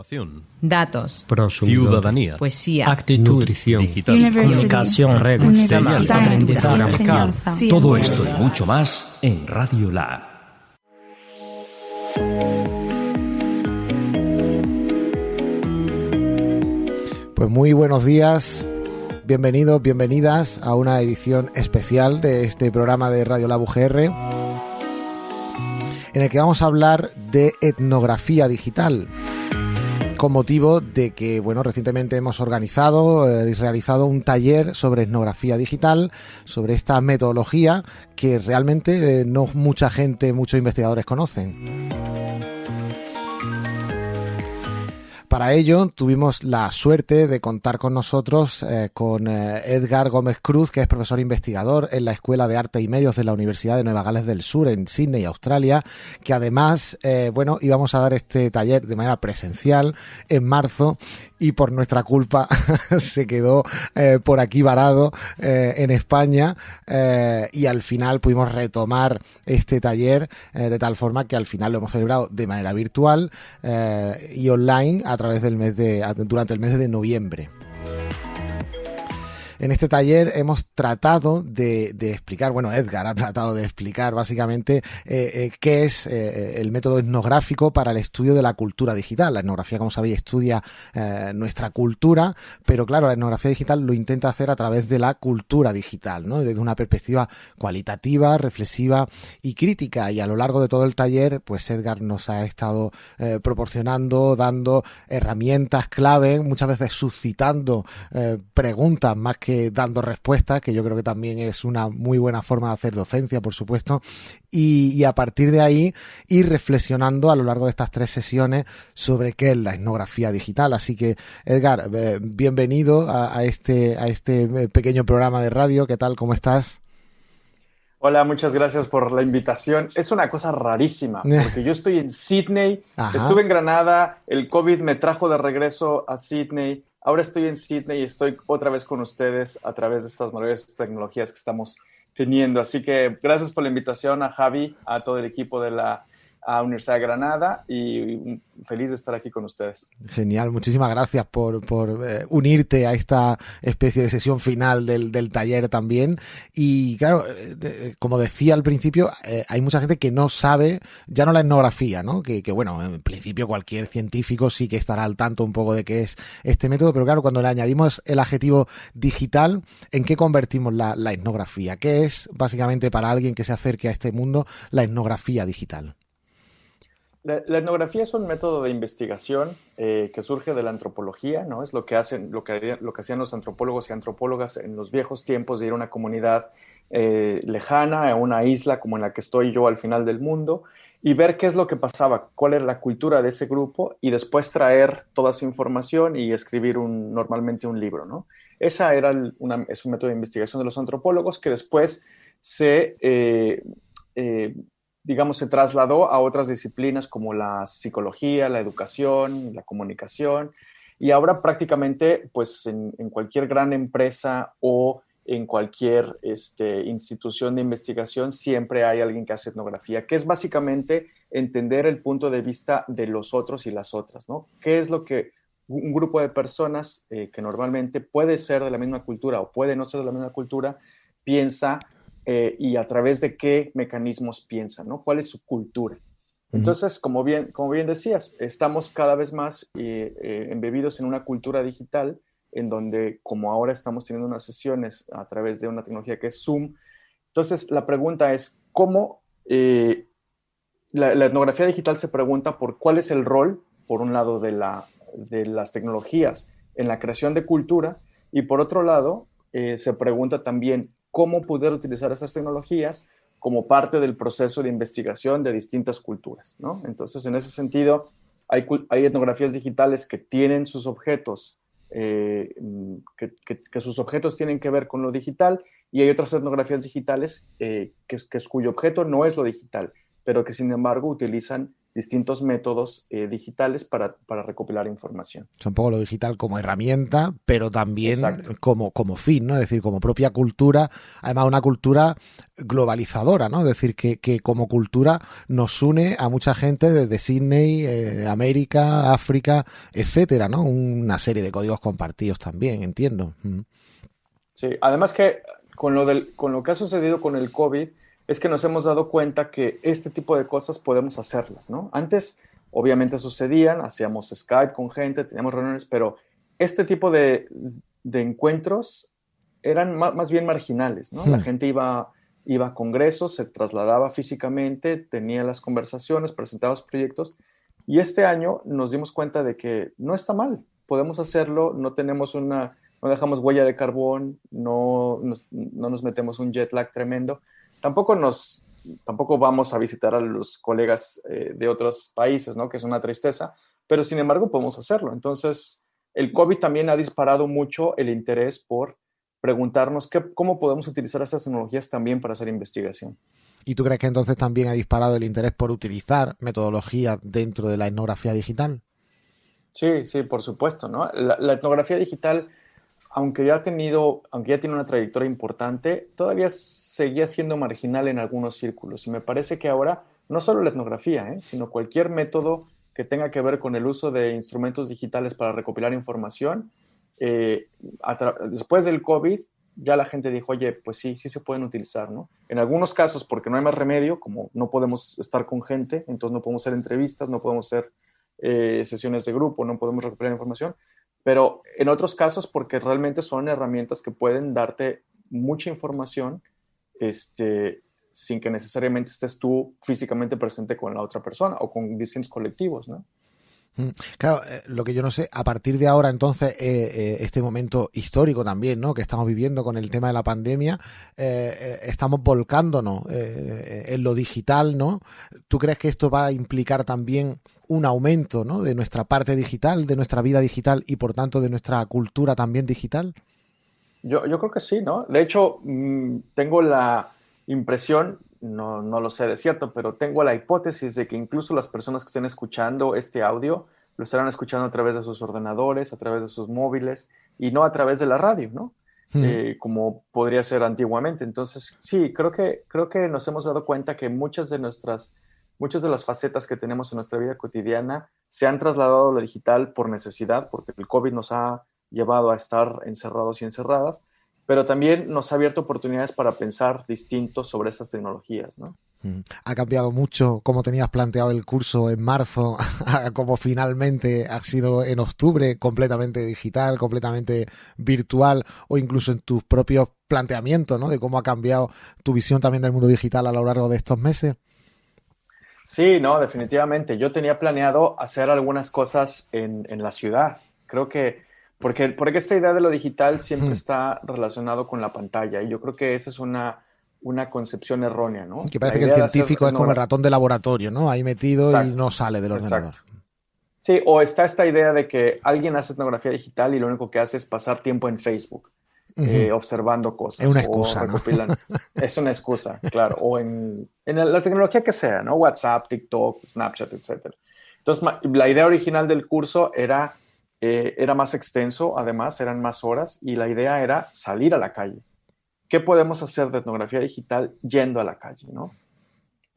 Innovación. Datos. Ciudadanía. Poesía. Actitud. Nutrición. Digital. Comunicación. Universidad. Aprendizaje. Todo esto y mucho más en Radio Lab. Pues muy buenos días, bienvenidos, bienvenidas a una edición especial de este programa de Radio Lab UGR en el que vamos a hablar de etnografía digital con motivo de que, bueno, recientemente hemos organizado eh, y realizado un taller sobre etnografía digital, sobre esta metodología que realmente eh, no mucha gente, muchos investigadores conocen. Para ello tuvimos la suerte de contar con nosotros eh, con eh, Edgar Gómez Cruz, que es profesor investigador en la Escuela de Arte y Medios de la Universidad de Nueva Gales del Sur en Sydney, Australia, que además, eh, bueno, íbamos a dar este taller de manera presencial en marzo y por nuestra culpa se quedó eh, por aquí varado eh, en España eh, y al final pudimos retomar este taller de tal forma que al final lo hemos celebrado de manera virtual y online a través del mes de durante el mes de noviembre. En este taller hemos tratado de, explicar, bueno, Edgar ha tratado de explicar básicamente eh, eh, qué es eh, el método etnográfico para el estudio de la cultura digital. La etnografía, como sabéis, estudia nuestra cultura, pero claro, la etnografía digital lo intenta hacer a través de la cultura digital, ¿no? Desde una perspectiva cualitativa, reflexiva y crítica. Y a lo largo de todo el taller, pues Edgar nos ha estado proporcionando, dando herramientas clave, muchas veces suscitando preguntas más que dando respuestas, que yo creo que también es una muy buena forma de hacer docencia, por supuesto, y, y, a partir de ahí ir reflexionando a lo largo de estas tres sesiones sobre qué es la etnografía digital. Así que, Edgar, eh, bienvenido a, a, este, a este pequeño programa de radio. ¿Qué tal? ¿Cómo estás? Hola, muchas gracias por la invitación. Es una cosa rarísima, porque yo estoy en Sydney, Ajá. estuve en Granada, el COVID me trajo de regreso a Sydney, Ahora estoy en Sydney y estoy otra vez con ustedes a través de estas maravillosas tecnologías que estamos teniendo. Así que gracias por la invitación a Javi, a todo el equipo de la a Universidad de Granada y feliz de estar aquí con ustedes. Genial, muchísimas gracias por, eh, unirte a esta especie de sesión final del, taller también. Y claro, eh, como decía al principio, eh, hay mucha gente que no sabe, ya no la etnografía, ¿no? Que, que, bueno, en principio cualquier científico sí que estará al tanto un poco de qué es este método, pero claro, cuando le añadimos el adjetivo digital, ¿en qué convertimos la, la etnografía? ¿Qué es básicamente para alguien que se acerque a este mundo la etnografía digital? La, etnografía es un método de investigación eh, que surge de la antropología, ¿no? Es lo que hacen, lo que, lo que hacían los antropólogos y antropólogas en los viejos tiempos de ir a una comunidad eh, lejana, a una isla como en la que estoy yo al final del mundo, y ver qué es lo que pasaba, cuál era la cultura de ese grupo, y después traer toda esa información y escribir un, normalmente un libro, ¿no? Esa era una, es un método de investigación de los antropólogos que después se eh, digamos, se trasladó a otras disciplinas como la psicología, la educación, la comunicación, y ahora prácticamente, pues en, cualquier gran empresa o en cualquier este, institución de investigación siempre hay alguien que hace etnografía, que es básicamente entender el punto de vista de los otros y las otras, ¿no? ¿Qué es lo que un grupo de personas eh, que normalmente puede ser de la misma cultura o puede no ser de la misma cultura piensa eh, y a través de qué mecanismos piensan, ¿no? ¿Cuál es su cultura? Entonces, como bien, como bien decías, estamos cada vez más eh, eh, embebidos en una cultura digital en donde, como ahora estamos teniendo unas sesiones a través de una tecnología que es Zoom, entonces la pregunta es, ¿cómo eh, la, la, etnografía digital se pregunta por cuál es el rol, por un lado, de, la, de las tecnologías en la creación de cultura y por otro lado, se pregunta también cómo poder utilizar esas tecnologías como parte del proceso de investigación de distintas culturas, ¿no? Entonces, en ese sentido, hay, etnografías digitales que tienen sus objetos, eh, que, que, que, sus objetos tienen que ver con lo digital, y hay otras etnografías digitales eh, que, que, cuyo objeto no es lo digital, pero que sin embargo utilizan distintos métodos eh, digitales para, para, recopilar información. Es un poco lo digital como herramienta, pero también como, como fin, ¿no? Es decir, como propia cultura, además una cultura globalizadora, ¿no? Es decir, que, que como cultura nos une a mucha gente desde Sydney, eh, América, África, etcétera, ¿no? Una serie de códigos compartidos también, entiendo. Mm. Sí, además que con lo, del, con lo que ha sucedido con el COVID, es que nos hemos dado cuenta que este tipo de cosas podemos hacerlas, ¿no? Antes, obviamente sucedían, hacíamos Skype con gente, teníamos reuniones, pero este tipo de, encuentros eran más, bien marginales, ¿no? La hmm. gente iba, iba a congresos, se trasladaba físicamente, tenía las conversaciones, presentaba los proyectos, y este año nos dimos cuenta de que no está mal, podemos hacerlo, no tenemos una, no dejamos huella de carbón, no no nos metemos un jet lag tremendo, tampoco nos, tampoco vamos a visitar a los colegas eh, de otros países, ¿no? Que es una tristeza, pero sin embargo podemos hacerlo. Entonces, el COVID también ha disparado mucho el interés por preguntarnos qué, cómo podemos utilizar estas tecnologías también para hacer investigación. ¿Y tú crees que entonces también ha disparado el interés por utilizar metodología dentro de la etnografía digital? Sí, sí, por supuesto, ¿no? la etnografía digital aunque ya ha tenido, aunque ya tiene una trayectoria importante, todavía seguía siendo marginal en algunos círculos. Y me parece que ahora, no solo la etnografía, ¿eh? sino cualquier método que tenga que ver con el uso de instrumentos digitales para recopilar información, eh, después del COVID, ya la gente dijo, oye, pues sí, sí se pueden utilizar, ¿no? En algunos casos, porque no hay más remedio, como no podemos estar con gente, entonces no podemos hacer entrevistas, no podemos hacer eh, sesiones de grupo, no podemos recopilar información, pero en otros casos porque realmente son herramientas que pueden darte mucha información este, sin que necesariamente estés tú físicamente presente con la otra persona o con distintos colectivos, ¿no? Mm, claro, eh, lo que yo no sé, a partir de ahora entonces, eh, eh, este momento histórico también, ¿no? Que estamos viviendo con el tema de la pandemia, estamos volcándonos en lo digital, ¿no? ¿Tú crees que esto va a implicar también un aumento, ¿no? De nuestra parte digital, de nuestra vida digital y por tanto de nuestra cultura también digital? Yo, yo creo que sí, ¿no? De hecho, mm, tengo la impresión, no, no lo sé de cierto, pero tengo la hipótesis de que incluso las personas que estén escuchando este audio lo estarán escuchando a través de sus ordenadores, a través de sus móviles y no a través de la radio, ¿no? Hmm. Eh, como podría ser antiguamente. Entonces, sí, creo que, creo que nos hemos dado cuenta que muchas de nuestras, muchas de las facetas que tenemos en nuestra vida cotidiana se han trasladado a lo digital por necesidad, porque el COVID nos ha llevado a estar encerrados y encerradas, pero también nos ha abierto oportunidades para pensar distintos sobre esas tecnologías, ¿no? Mm. Ha cambiado mucho como tenías planteado el curso en marzo, como finalmente ha sido en octubre, completamente digital, completamente virtual, o incluso en tus propios planteamientos, ¿no? De cómo ha cambiado tu visión también del mundo digital a lo largo de estos meses. Sí, no, definitivamente. Yo tenía planeado hacer algunas cosas en, en la ciudad. Creo que porque, porque esta idea de lo digital siempre está relacionado con la pantalla y yo creo que esa es una, una concepción errónea, ¿no? Que parece que el científico es como el ratón de laboratorio, ¿no? Ahí metido y no sale del ordenador. Sí, o está esta idea de que alguien hace etnografía digital y lo único que hace es pasar tiempo en Facebook. Eh, observando cosas. Es una excusa. Es una excusa, claro. O en, en, la tecnología que sea, ¿no? WhatsApp, TikTok, Snapchat, etc. Entonces, la idea original del curso era eh, era más extenso, además, eran más horas y la idea era salir a la calle. ¿Qué podemos hacer de etnografía digital yendo a la calle, no?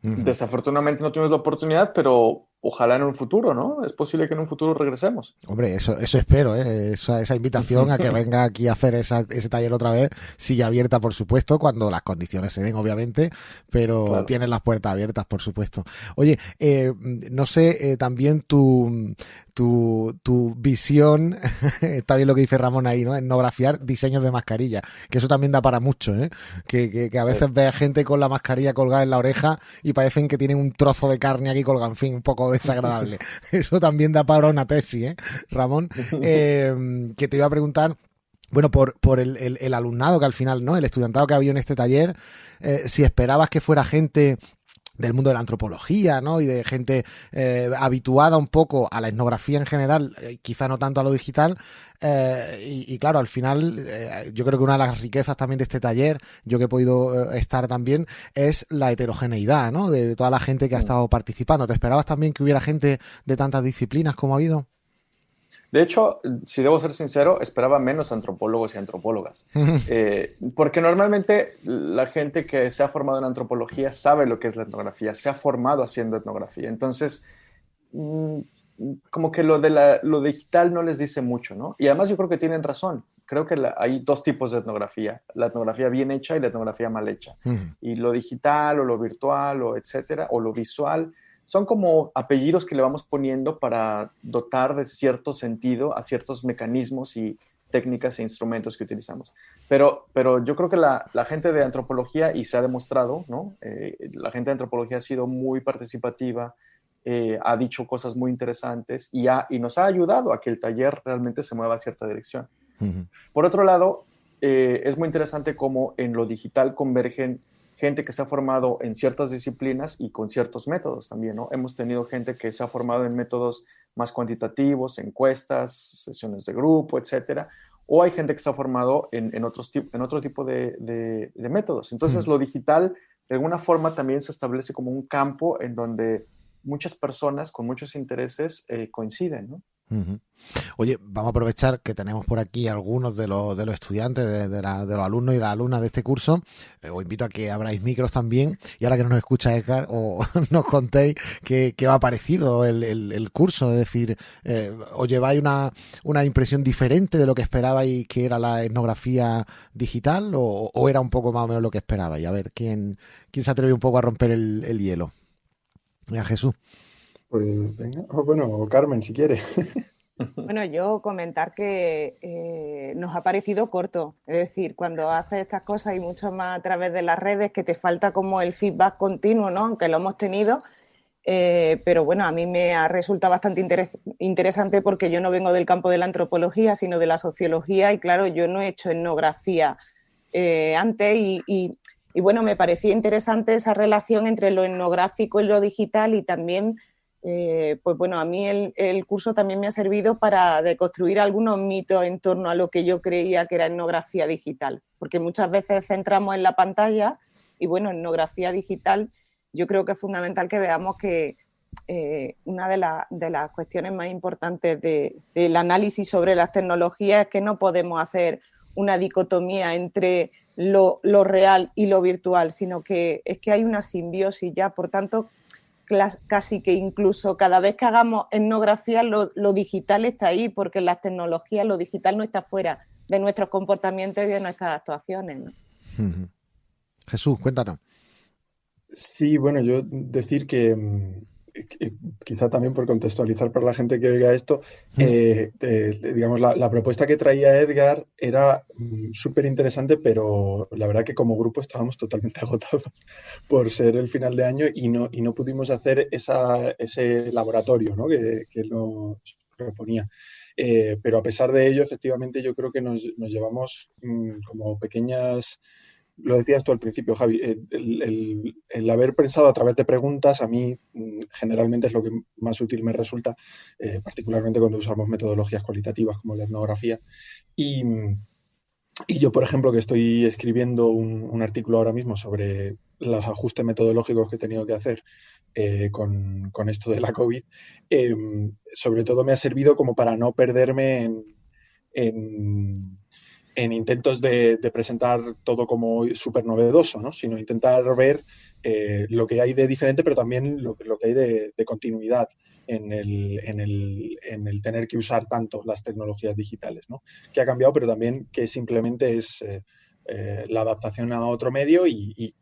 Desafortunadamente no tuvimos la oportunidad, pero ojalá en un futuro, ¿no? Es posible que en un futuro regresemos. Hombre, eso, eso espero, ¿eh? esa, esa invitación a que venga aquí a hacer ese taller otra vez sigue abierta, por supuesto, cuando las condiciones se den, obviamente, pero tienen las puertas abiertas, por supuesto. Oye, eh, no sé, eh, también tu, tu, tu visión, está bien lo que dice Ramón ahí, ¿no? Etnografiar diseños de mascarilla, que eso también da para mucho, ¿eh? Que, que, a veces ve a gente con la mascarilla colgada en la oreja y parecen que tienen un trozo de carne aquí colgado, en fin, un poco desagradable. eso también da para una tesis, ¿eh? Ramón, eh, que te iba a preguntar bueno, por, por el, el, alumnado que al final, ¿no? El estudiantado que había en este taller, eh, si esperabas que fuera gente del mundo de la antropología, ¿no? Y de gente eh, habituada un poco a la etnografía en general, eh, quizá no tanto a lo digital. Eh, y, y, claro, al final, eh, yo creo que una de las riquezas también de este taller, yo que he podido eh, estar también, es la heterogeneidad, ¿no? De, de, toda la gente que ha estado participando. ¿Te esperabas también que hubiera gente de tantas disciplinas como ha habido? De hecho, si debo ser sincero, esperaba menos antropólogos y antropólogas. eh, porque normalmente la gente que se ha formado en antropología sabe lo que es la etnografía, se ha formado haciendo etnografía. Entonces, mmm, como que lo de la, lo digital no les dice mucho, ¿no? Y además yo creo que tienen razón. Creo que la, hay dos tipos de etnografía, la etnografía bien hecha y la etnografía mal hecha. Uh -huh. Y lo digital o lo virtual o etcétera, o lo visual, son como apellidos que le vamos poniendo para dotar de cierto sentido a ciertos mecanismos y técnicas e instrumentos que utilizamos. Pero, pero yo creo que la, la gente de antropología, y se ha demostrado, ¿no? Eh, la gente de antropología ha sido muy participativa, eh, ha dicho cosas muy interesantes y, ha, y, nos ha ayudado a que el taller realmente se mueva a cierta dirección. Uh -huh. Por otro lado, eh, es muy interesante cómo en lo digital convergen gente que se ha formado en ciertas disciplinas y con ciertos métodos también, ¿no? Hemos tenido gente que se ha formado en métodos más cuantitativos, encuestas, sesiones de grupo, etcétera, o hay gente que se ha formado en, en, otros, en otro tipo de, de, de métodos. Entonces, mm. lo digital, de alguna forma, también se establece como un campo en donde muchas personas con muchos intereses eh, coinciden, ¿no? Oye, vamos a aprovechar que tenemos por aquí algunos de los, de los estudiantes, de, la, de los alumnos y las alumnas de este curso. Eh, os invito a que abráis micros también y ahora que no nos escucha Edgar, o nos contéis qué, qué ha parecido el, curso. Es decir, eh, os lleváis una, una impresión diferente de lo que esperabais que era la etnografía digital o, o era un poco más o menos lo que esperabais. A ver, ¿quién, quién se atreve un poco a romper el, el hielo? A Jesús. Pues venga, bueno, Carmen, si quiere. Bueno, yo comentar que eh, nos ha parecido corto, es decir, cuando haces estas cosas y mucho más a través de las redes, que te falta como el feedback continuo, ¿no? Aunque lo hemos tenido, eh, pero bueno, a mí me ha resultado bastante interes interesante porque yo no vengo del campo de la antropología, sino de la sociología y claro, yo no he hecho etnografía eh, antes y, y bueno, me parecía interesante esa relación entre lo etnográfico y lo digital y también eh, pues bueno, a mí el, curso también me ha servido para deconstruir algunos mitos en torno a lo que yo creía que era etnografía digital, porque muchas veces centramos en la pantalla y bueno, etnografía digital yo creo que es fundamental que veamos que eh, una de, la, de, las cuestiones más importantes de, del análisis sobre las tecnologías es que no podemos hacer una dicotomía entre lo real y lo virtual, sino que es que hay una simbiosis ya, por tanto, casi que incluso cada vez que hagamos etnografía lo, lo, digital está ahí, porque en las tecnologías lo digital no está fuera de nuestros comportamientos y de nuestras actuaciones. ¿no? Uh -huh. Jesús, cuéntanos. Sí, bueno, yo decir que, que, quizá también por contextualizar para la gente que oiga esto, mm. eh, eh, digamos, la, la, propuesta que traía Edgar era mm, súper interesante, pero la verdad que como grupo estábamos totalmente agotados por ser el final de año y no, y no pudimos hacer esa, ese laboratorio ¿no? que, que nos proponía. Eh, pero a pesar de ello, efectivamente, yo creo que nos, nos llevamos mmm, como pequeñas lo decías tú al principio, Javi, eh, el, haber pensado a través de preguntas a mí mm, generalmente es lo que más útil me resulta, eh, particularmente cuando usamos metodologías cualitativas como la etnografía. Y, yo, por ejemplo, que estoy escribiendo un, artículo ahora mismo sobre los ajustes metodológicos que he tenido que hacer eh, con, esto de la COVID, sobre todo me ha servido como para no perderme en en intentos de, presentar todo como súper novedoso, ¿no? sino intentar ver eh, lo que hay de diferente, pero también lo, lo que hay de, continuidad en el, en, el, en el, tener que usar tanto las tecnologías digitales, ¿no? que ha cambiado, pero también que simplemente es eh, eh, la adaptación a otro medio y,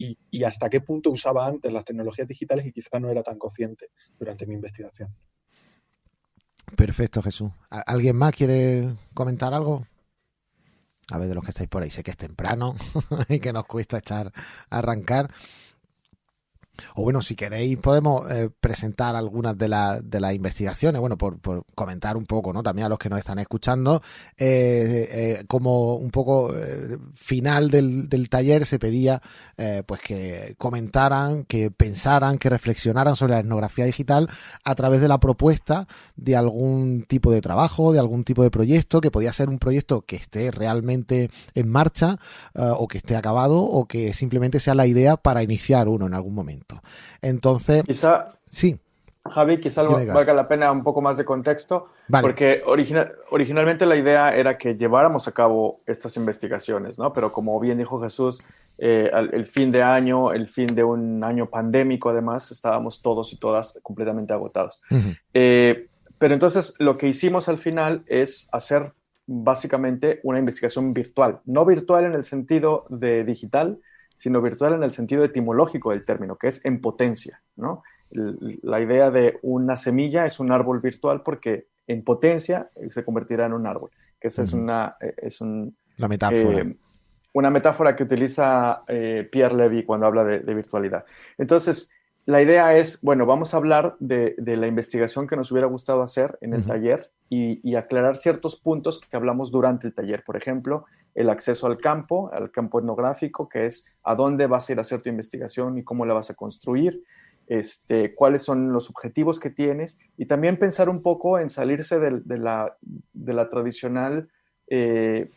hasta qué punto usaba antes las tecnologías digitales y quizá no era tan consciente durante mi investigación. Perfecto, Jesús. ¿Alguien más quiere comentar algo? A ver de los que estáis por ahí, sé que es temprano y que nos cuesta echar arrancar. O bueno, si queréis podemos eh, presentar algunas de, de las investigaciones, bueno, por, comentar un poco, ¿no? También a los que nos están escuchando, eh, eh, como un poco final del, del, taller se pedía pues que comentaran, que pensaran, que reflexionaran sobre la etnografía digital a través de la propuesta de algún tipo de trabajo, de algún tipo de proyecto, que podía ser un proyecto que esté realmente en marcha o que esté acabado o que simplemente sea la idea para iniciar uno en algún momento. Entonces, quizá, sí. Javi, quizá valga la pena un poco más de contexto, porque originalmente la idea era que lleváramos a cabo estas investigaciones, ¿no? Pero como bien dijo Jesús, eh, el fin de año, el fin de un año pandémico, además, estábamos todos y todas completamente agotados. Eh, pero entonces lo que hicimos al final es hacer básicamente una investigación virtual, no virtual en el sentido de digital, sino virtual en el sentido etimológico del término, que es en potencia, ¿no? La idea de una semilla es un árbol virtual porque en potencia se convertirá en un árbol, que esa es una... Eh, es un, La metáfora. Eh, una metáfora que utiliza eh, Pierre Levy cuando habla de, virtualidad. Entonces, la idea es, bueno, vamos a hablar de, la investigación que nos hubiera gustado hacer en el taller y, y, aclarar ciertos puntos que hablamos durante el taller. Por ejemplo, el acceso al campo, al campo etnográfico, que es a dónde vas a ir a hacer tu investigación y cómo la vas a construir, este, cuáles son los objetivos que tienes y también pensar un poco en salirse de, la, de la, tradicional... Eh,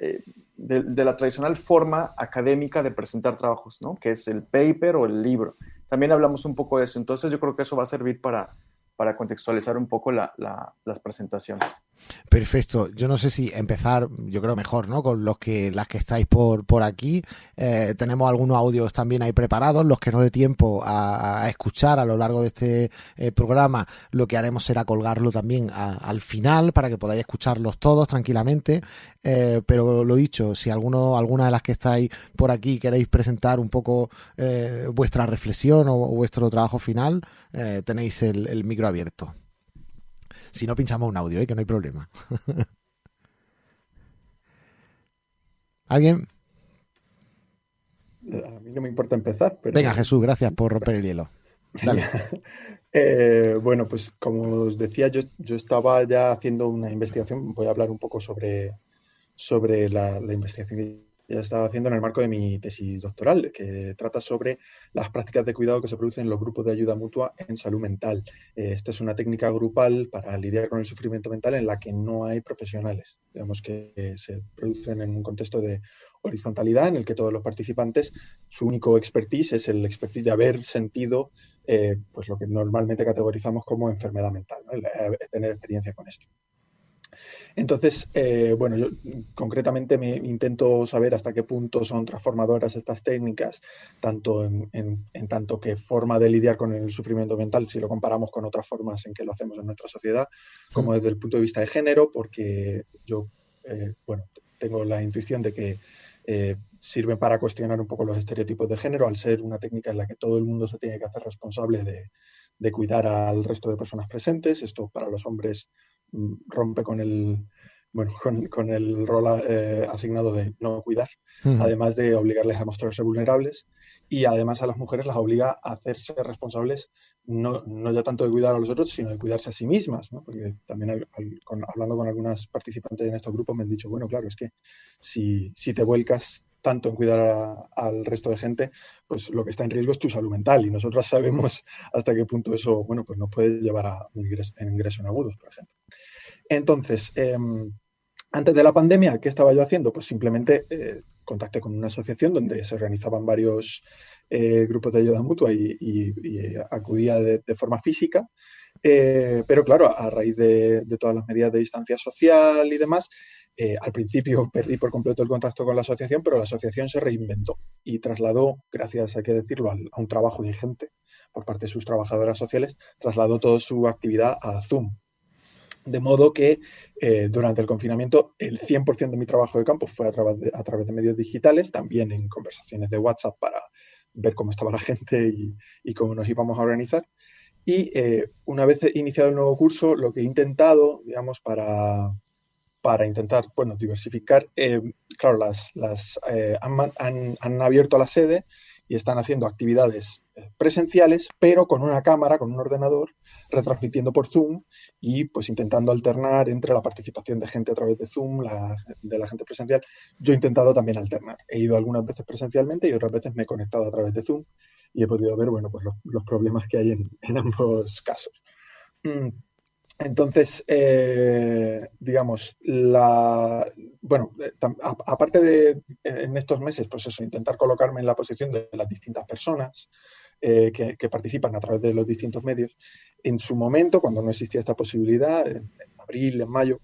eh, de, la tradicional forma académica de presentar trabajos, ¿no? que es el paper o el libro. También hablamos un poco de eso, entonces yo creo que eso va a servir para, para contextualizar un poco las presentaciones. Perfecto. Yo no sé si empezar, yo creo mejor, ¿no? Con los que las que estáis por, por aquí. Eh, tenemos algunos audios también ahí preparados, los que no dé tiempo a, escuchar a lo largo de este eh, programa. Lo que haremos será colgarlo también al final para que podáis escucharlos todos tranquilamente. Eh, pero lo dicho, si alguno, alguna de las que estáis por aquí queréis presentar un poco vuestra reflexión o, vuestro trabajo final, tenéis el micro abierto. Si no, pinchamos un audio, ¿eh? que no hay problema. ¿Alguien? A mí no me importa empezar. Pero... Venga, Jesús, gracias por romper el hielo. Dale. Eh, bueno, pues como os decía, yo, yo, estaba ya haciendo una investigación. Voy a hablar un poco sobre, sobre la, la investigación ya estaba haciendo en el marco de mi tesis doctoral, que trata sobre las prácticas de cuidado que se producen en los grupos de ayuda mutua en salud mental. Eh, esta es una técnica grupal para lidiar con el sufrimiento mental en la que no hay profesionales, digamos que se producen en un contexto de horizontalidad en el que todos los participantes, su único expertise es el expertise de haber sentido eh, pues lo que normalmente categorizamos como enfermedad mental, tener experiencia con esto. Entonces, eh, bueno, yo concretamente me intento saber hasta qué punto son transformadoras estas técnicas, tanto en, tanto que forma de lidiar con el sufrimiento mental, si lo comparamos con otras formas en que lo hacemos en nuestra sociedad, como desde el punto de vista de género, porque yo, eh, bueno, tengo la intuición de que eh, sirven para cuestionar un poco los estereotipos de género, al ser una técnica en la que todo el mundo se tiene que hacer responsable de, de cuidar al resto de personas presentes. Esto para los hombres Mm, rompe con el, bueno, con, el rol eh, asignado de no cuidar, además de obligarles a mostrarse vulnerables y además a las mujeres las obliga a hacerse responsables no, no ya tanto de cuidar a los otros, sino de cuidarse a sí mismas, ¿no? porque también hablando con algunas participantes en estos grupos me han dicho, bueno, claro, es que si, si te vuelcas tanto en cuidar al resto de gente, pues lo que está en riesgo es tu salud mental y nosotras sabemos hasta qué punto eso, bueno, pues nos puede llevar a un ingreso, en ingreso en agudos, por ejemplo. Entonces, em, antes de la pandemia, ¿qué estaba yo haciendo? Pues simplemente eh, contacté con una asociación donde se organizaban varios eh, grupos de ayuda mutua y, acudía de, forma física. Eh, pero claro, a raíz de, todas las medidas de distancia social y demás, al principio perdí por completo el contacto con la asociación, pero la asociación se reinventó y trasladó, gracias hay que decirlo, a un trabajo dirigente por parte de sus trabajadoras sociales, trasladó toda su actividad a Zoom, de modo que eh, durante el confinamiento el 100% de mi trabajo de campo fue a través de, a través de medios digitales, también en conversaciones de WhatsApp para ver cómo estaba la gente y, cómo nos íbamos a organizar. Y eh, una vez iniciado el nuevo curso, lo que he intentado, digamos, para, para intentar, bueno, diversificar, eh, claro, las, las han, han, han, abierto la sede y están haciendo actividades eh, presenciales, pero con una cámara, con un ordenador, retransmitiendo por Zoom y pues intentando alternar entre la participación de gente a través de Zoom, la, de la gente presencial. Yo he intentado también alternar. He ido algunas veces presencialmente y otras veces me he conectado a través de Zoom y he podido ver, bueno, pues los, problemas que hay en, ambos casos. Mm, entonces, eh, digamos, la, bueno, eh, aparte de en estos meses, pues eso, intentar colocarme en la posición de las distintas personas eh, que, participan a través de los distintos medios, en su momento, cuando no existía esta posibilidad, en, abril, en mayo,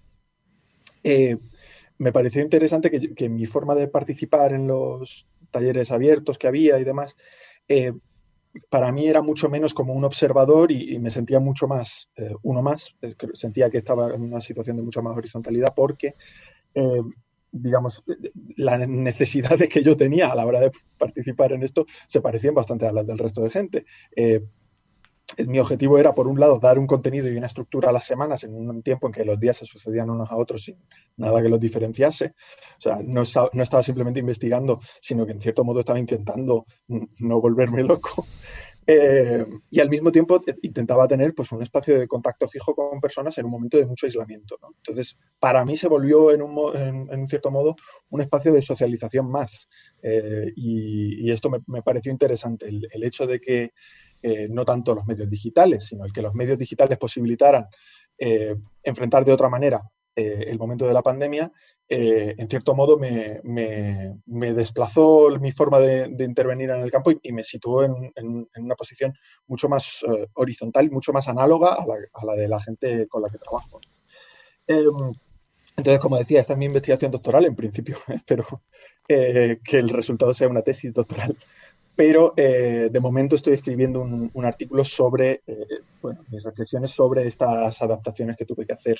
me pareció interesante que, mi forma de participar en los talleres abiertos que había y demás, para mí era mucho menos como un observador y, me sentía mucho más eh, uno más. Sentía que estaba en una situación de mucha más horizontalidad porque, eh, digamos, las necesidades que yo tenía a la hora de participar en esto se parecían bastante a las del resto de gente. Eh, mi objetivo era, por un lado, dar un contenido y una estructura a las semanas en un tiempo en que los días se sucedían unos a otros sin nada que los diferenciase. O sea, no, estaba simplemente investigando, sino que en cierto modo estaba intentando no volverme loco. Eh, y al mismo tiempo eh, intentaba tener pues, un espacio de contacto fijo con personas en un momento de mucho aislamiento. Entonces, para mí se volvió en un, cierto modo un espacio de socialización más. Eh, y, esto me, pareció interesante, el hecho de que eh, no tanto los medios digitales, sino el que los medios digitales posibilitaran eh, enfrentar de otra manera eh, el momento de la pandemia, en cierto modo me, desplazó mi forma de, intervenir en el campo y, me situó en, una posición mucho más horizontal mucho más análoga a la, de la gente con la que trabajo. Entonces, como decía, esta es mi investigación doctoral, en principio espero que el resultado sea una tesis doctoral pero eh, de momento estoy escribiendo un, artículo sobre, eh, bueno, mis reflexiones sobre estas adaptaciones que tuve que hacer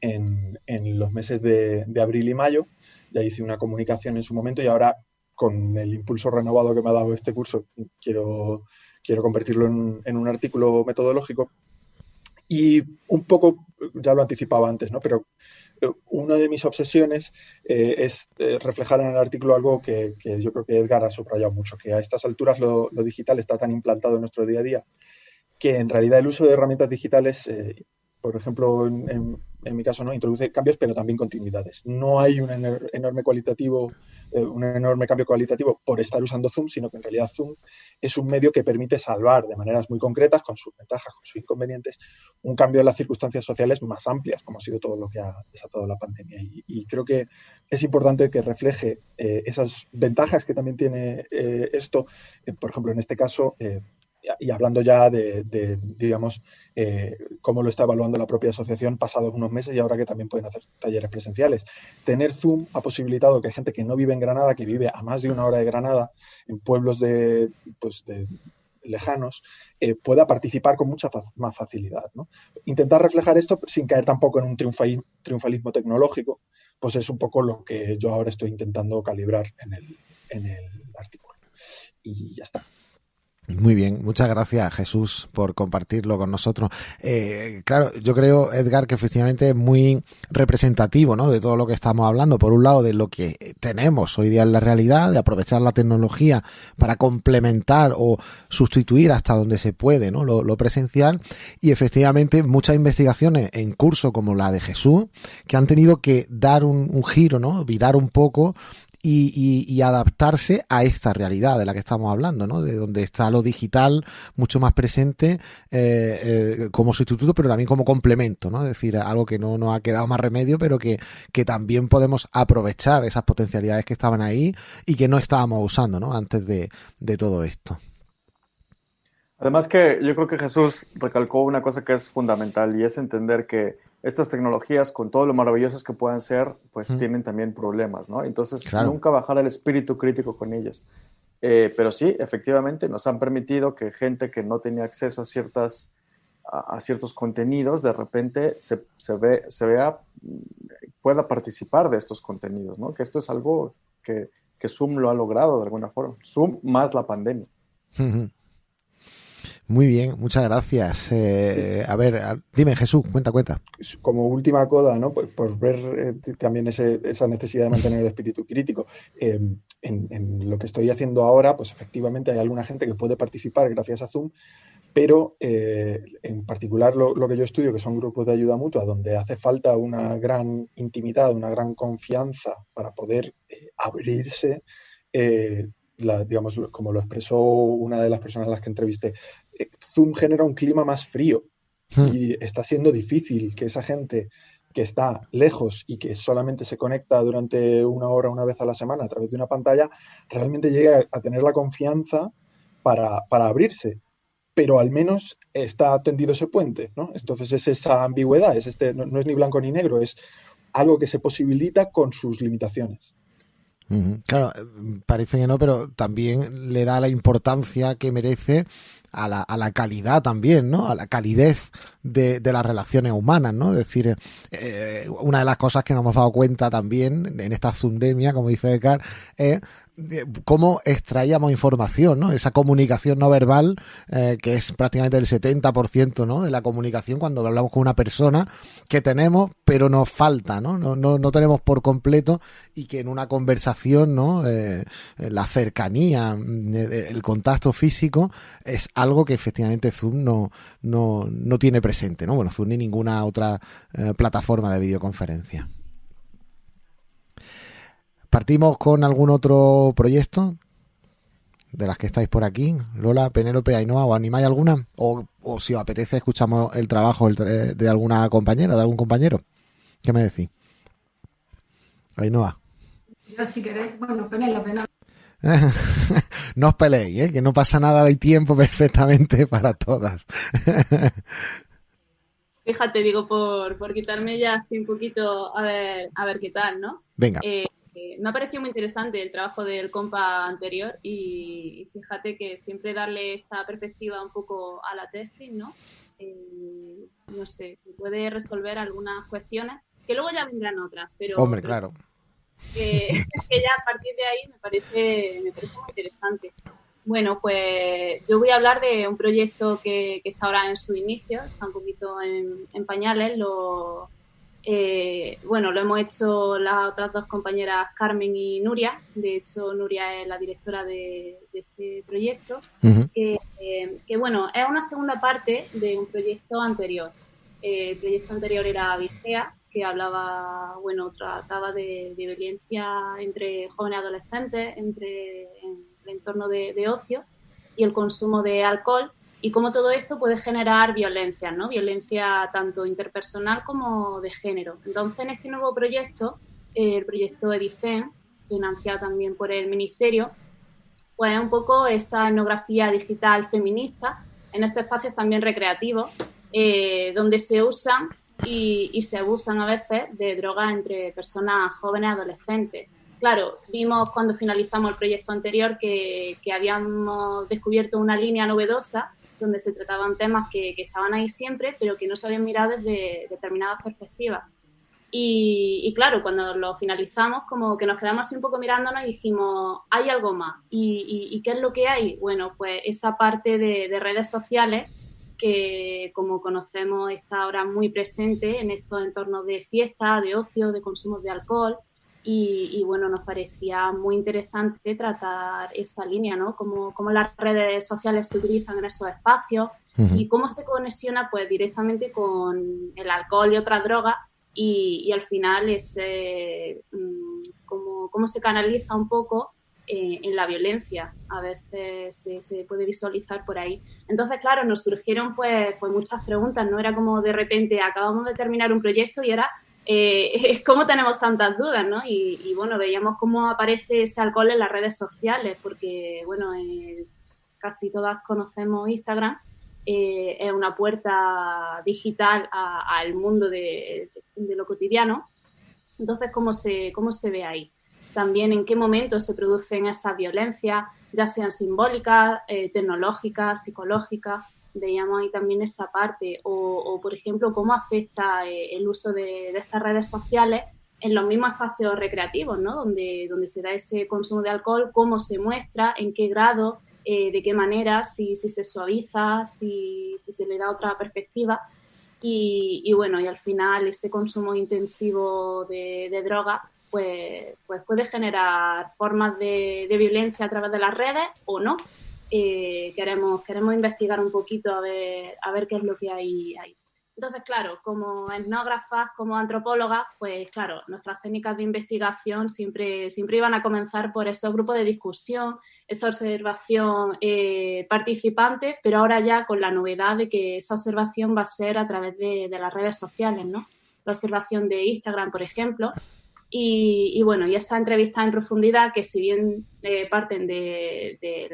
en, los meses de, abril y mayo. Ya hice una comunicación en su momento y ahora con el impulso renovado que me ha dado este curso quiero, quiero convertirlo en un artículo metodológico. Y un poco, ya lo anticipaba antes, ¿no? pero una de mis obsesiones eh, es eh, reflejar en el artículo algo que, yo creo que Edgar ha subrayado mucho, que a estas alturas lo, digital está tan implantado en nuestro día a día que en realidad el uso de herramientas digitales, eh, por ejemplo, en, en mi caso, ¿no? Introduce cambios, pero también continuidades. No hay un enorme cualitativo, eh, un enorme cambio cualitativo por estar usando Zoom, sino que en realidad Zoom es un medio que permite salvar de maneras muy concretas, con sus ventajas, con sus inconvenientes, un cambio en las circunstancias sociales más amplias, como ha sido todo lo que ha desatado la pandemia. Y, creo que es importante que refleje eh, esas ventajas que también tiene eh, esto, por ejemplo, en este caso, y hablando ya de, digamos, eh, cómo lo está evaluando la propia asociación pasados unos meses y ahora que también pueden hacer talleres presenciales. Tener Zoom ha posibilitado que gente que no vive en Granada, que vive a más de una hora de Granada, en pueblos de, pues lejanos, eh, pueda participar con mucha más facilidad. Intentar reflejar esto sin caer tampoco en un triunfalismo tecnológico, pues es un poco lo que yo ahora estoy intentando calibrar en el, en el artículo. Y ya está. Muy bien, muchas gracias Jesús por compartirlo con nosotros. Eh, claro, yo creo, Edgar, que efectivamente es muy representativo ¿no? de todo lo que estamos hablando. Por un lado, de lo que tenemos hoy día en la realidad, de aprovechar la tecnología para complementar o sustituir hasta donde se puede ¿no? lo, presencial. Y efectivamente, muchas investigaciones en curso como la de Jesús, que han tenido que dar un, un giro, ¿no? virar un poco y, adaptarse a esta realidad de la que estamos hablando, ¿no? De donde está lo digital mucho más presente eh, eh, como sustituto, pero también como complemento, ¿no? Es decir, algo que no nos ha quedado más remedio, pero que, que también podemos aprovechar esas potencialidades que estaban ahí y que no estábamos usando, ¿no? Antes de, de todo esto. Además que yo creo que Jesús recalcó una cosa que es fundamental y es entender que estas tecnologías, con todo lo maravillosas que puedan ser, pues tienen también problemas, ¿no? Entonces, nunca bajar el espíritu crítico con ellas. Eh, pero sí, efectivamente, nos han permitido que gente que no tenía acceso a, ciertas, a, ciertos contenidos, de repente se, se, ve, se vea, pueda participar de estos contenidos, ¿no? Que esto es algo que, que Zoom lo ha logrado de alguna forma. Zoom más la pandemia. Muy bien, muchas gracias. Eh, a ver, dime Jesús, cuenta, cuenta. Como última coda, ¿no? Por, ver eh, también esa necesidad de mantener el espíritu crítico. Em, en, lo que estoy haciendo ahora, pues efectivamente hay alguna gente que puede participar gracias a Zoom, pero eh, en particular lo, que yo estudio, que son grupos de ayuda mutua, donde hace falta una gran intimidad, una gran confianza para poder abrirse digamos, como lo expresó una de las personas a las que entrevisté, Zoom genera un clima más frío hmm. y está siendo difícil que esa gente que está lejos y que solamente se conecta durante una hora, una vez a la semana a través de una pantalla, realmente llegue a, tener la confianza para, abrirse. Pero al menos está tendido ese puente, ¿no? Entonces es esa ambigüedad, es este, no es ni blanco ni negro, es algo que se posibilita con sus limitaciones. Claro, parece que no, pero también le da la importancia que merece a la, a la calidad también, ¿no? A la calidez de, las relaciones humanas, ¿no? Es decir, eh, una de las cosas que nos hemos dado cuenta también en esta zundemia, como dice Edgar, es cómo extraíamos información, ¿no? Esa comunicación no verbal, eh, que es prácticamente el 70% ¿no? de la comunicación cuando hablamos con una persona que tenemos, pero nos falta, ¿no? No, no, no tenemos por completo y que en una conversación, ¿no? Eh, la cercanía, mm, el contacto físico es algo que efectivamente Zoom no, no, no tiene presente, ¿no? Bueno, Zoom ni ninguna otra eh, plataforma de videoconferencia. ¿Partimos con algún otro proyecto? De las que estáis por aquí, Lola, Penélope, Ainhoa, ¿o animáis alguna? O, si os apetece, escuchamos el trabajo de alguna compañera, de algún compañero. ¿Qué me decís? Ainhoa. Yo, si queréis, bueno, Penélope, no. no os peleéis, ¿eh? que no pasa nada, hay tiempo perfectamente para todas. Fíjate, digo, por, por quitarme ya así un poquito, a ver, a ver qué tal, ¿no? Venga. Eh, me ha parecido muy interesante el trabajo del compa anterior y, fíjate que siempre darle esta perspectiva un poco a la tesis, ¿no? Eh, no sé, puede resolver algunas cuestiones que luego ya vendrán otras, pero... Hombre, claro. Que, ya a partir de ahí me parece, me parece muy interesante. Bueno, pues yo voy a hablar de un proyecto que, está ahora en su inicio, está un poquito en, en pañales, lo, eh, bueno, lo hemos hecho las otras dos compañeras Carmen y Nuria. De hecho, Nuria es la directora de, este proyecto. Eh, que, bueno, es una segunda parte de un proyecto anterior. Eh, el proyecto anterior era Vigea, que hablaba, bueno, trataba de, violencia entre jóvenes adolescentes, entre en el entorno de ocio y el consumo de alcohol y cómo todo esto puede generar violencia, ¿no? Violencia tanto interpersonal como de género. Entonces, en este nuevo proyecto, el proyecto Edifen, financiado también por el Ministerio, pues es un poco esa etnografía digital feminista en estos espacios también recreativos, eh, donde se usan y, se abusan a veces de drogas entre personas jóvenes y adolescentes. Claro, vimos cuando finalizamos el proyecto anterior que, que habíamos descubierto una línea novedosa donde se trataban temas que, estaban ahí siempre, pero que no se habían mirado desde determinadas perspectivas. Y, claro, cuando lo finalizamos, como que nos quedamos así un poco mirándonos y dijimos, hay algo más. ¿Y, qué es lo que hay? Bueno, pues esa parte de, redes sociales que, como conocemos, está ahora muy presente en estos entornos de fiesta, de ocio, de consumo de alcohol. Y, bueno, nos parecía muy interesante tratar esa línea, ¿no? Cómo, cómo las redes sociales se utilizan en esos espacios y cómo se conexiona pues directamente con el alcohol y otras drogas y, y al final es mm, cómo, se canaliza un poco eh, en la violencia. A veces se, puede visualizar por ahí. Entonces, claro, nos surgieron pues, pues muchas preguntas, ¿no? Era como de repente acabamos de terminar un proyecto y era eh, cómo tenemos tantas dudas, ¿no? Y, bueno, veíamos cómo aparece ese alcohol en las redes sociales, porque, bueno, eh, casi todas conocemos Instagram, eh, es una puerta digital al mundo de, lo cotidiano. Entonces, ¿cómo se, ¿cómo se ve ahí? También en qué momento se producen esas violencias, ya sean simbólicas, tecnológicas, psicológicas veíamos ahí también esa parte, o, por ejemplo, cómo afecta eh, el uso de, estas redes sociales en los mismos espacios recreativos, ¿no? Donde, donde se da ese consumo de alcohol, cómo se muestra, en qué grado, eh, de qué manera, si, se suaviza, si, se le da otra perspectiva. Y, bueno, y al final ese consumo intensivo de, droga pues, pues puede generar formas de, violencia a través de las redes o no. Eh, queremos, queremos investigar un poquito a ver, qué es lo que hay ahí. Entonces, claro, como etnógrafas, como antropólogas, pues claro, nuestras técnicas de investigación siempre, siempre iban a comenzar por esos grupos de discusión, esa observación eh, participante, pero ahora ya con la novedad de que esa observación va a ser a través de, las redes sociales, ¿no? La observación de Instagram, por ejemplo. Y, bueno, y esa entrevista en profundidad, que si bien eh, parten de, de,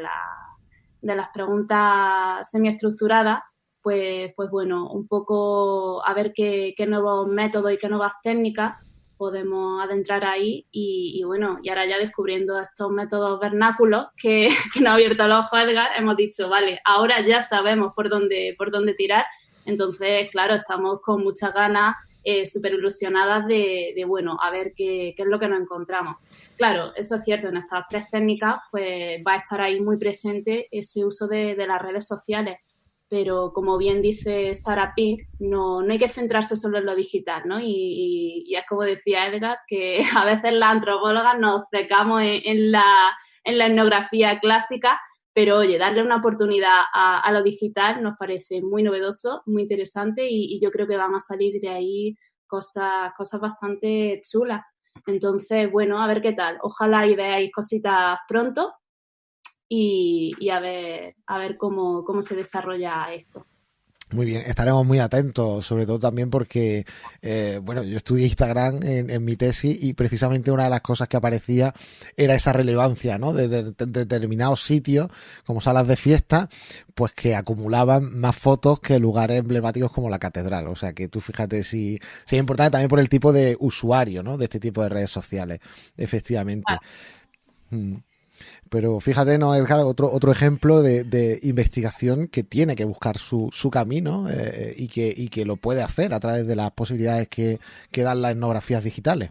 de las preguntas semiestructuradas, pues, pues bueno, un poco a ver qué, nuevos métodos y qué nuevas técnicas podemos adentrar ahí y, bueno, y ahora ya descubriendo estos métodos vernáculos que, que nos ha abierto los ojos Edgar, hemos dicho, vale, ahora ya sabemos por dónde, por dónde tirar, entonces, claro, estamos con muchas ganas, eh, súper ilusionadas de, bueno, a ver qué, es lo que nos encontramos. Claro, eso es cierto, en estas tres técnicas pues va a estar ahí muy presente ese uso de las redes sociales pero como bien dice Sarah Pink, no, no hay que centrarse solo en lo digital, ¿no? Y, es como decía Edgar, que a veces las antropólogas nos secamos en, la, en la etnografía clásica, pero oye, darle una oportunidad a, lo digital nos parece muy novedoso, muy interesante y, yo creo que van a salir de ahí cosas, cosas bastante chulas. Entonces, bueno, a ver qué tal. Ojalá y veáis cositas pronto y, a ver, a ver cómo, cómo se desarrolla esto. Muy bien, estaremos muy atentos, sobre todo también porque, eh, bueno, yo estudié Instagram en, mi tesis y precisamente una de las cosas que aparecía era esa relevancia, ¿no? De, determinados sitios, como salas de fiesta, pues que acumulaban más fotos que lugares emblemáticos como la catedral. O sea que tú fíjate si, si es importante también por el tipo de usuario, ¿no? De este tipo de redes sociales, efectivamente. Mm. Pero fíjate, ¿no, Edgar? Otro, otro ejemplo de, investigación que tiene que buscar su, su camino eh, y, que, y que lo puede hacer a través de las posibilidades que, que dan las etnografías digitales.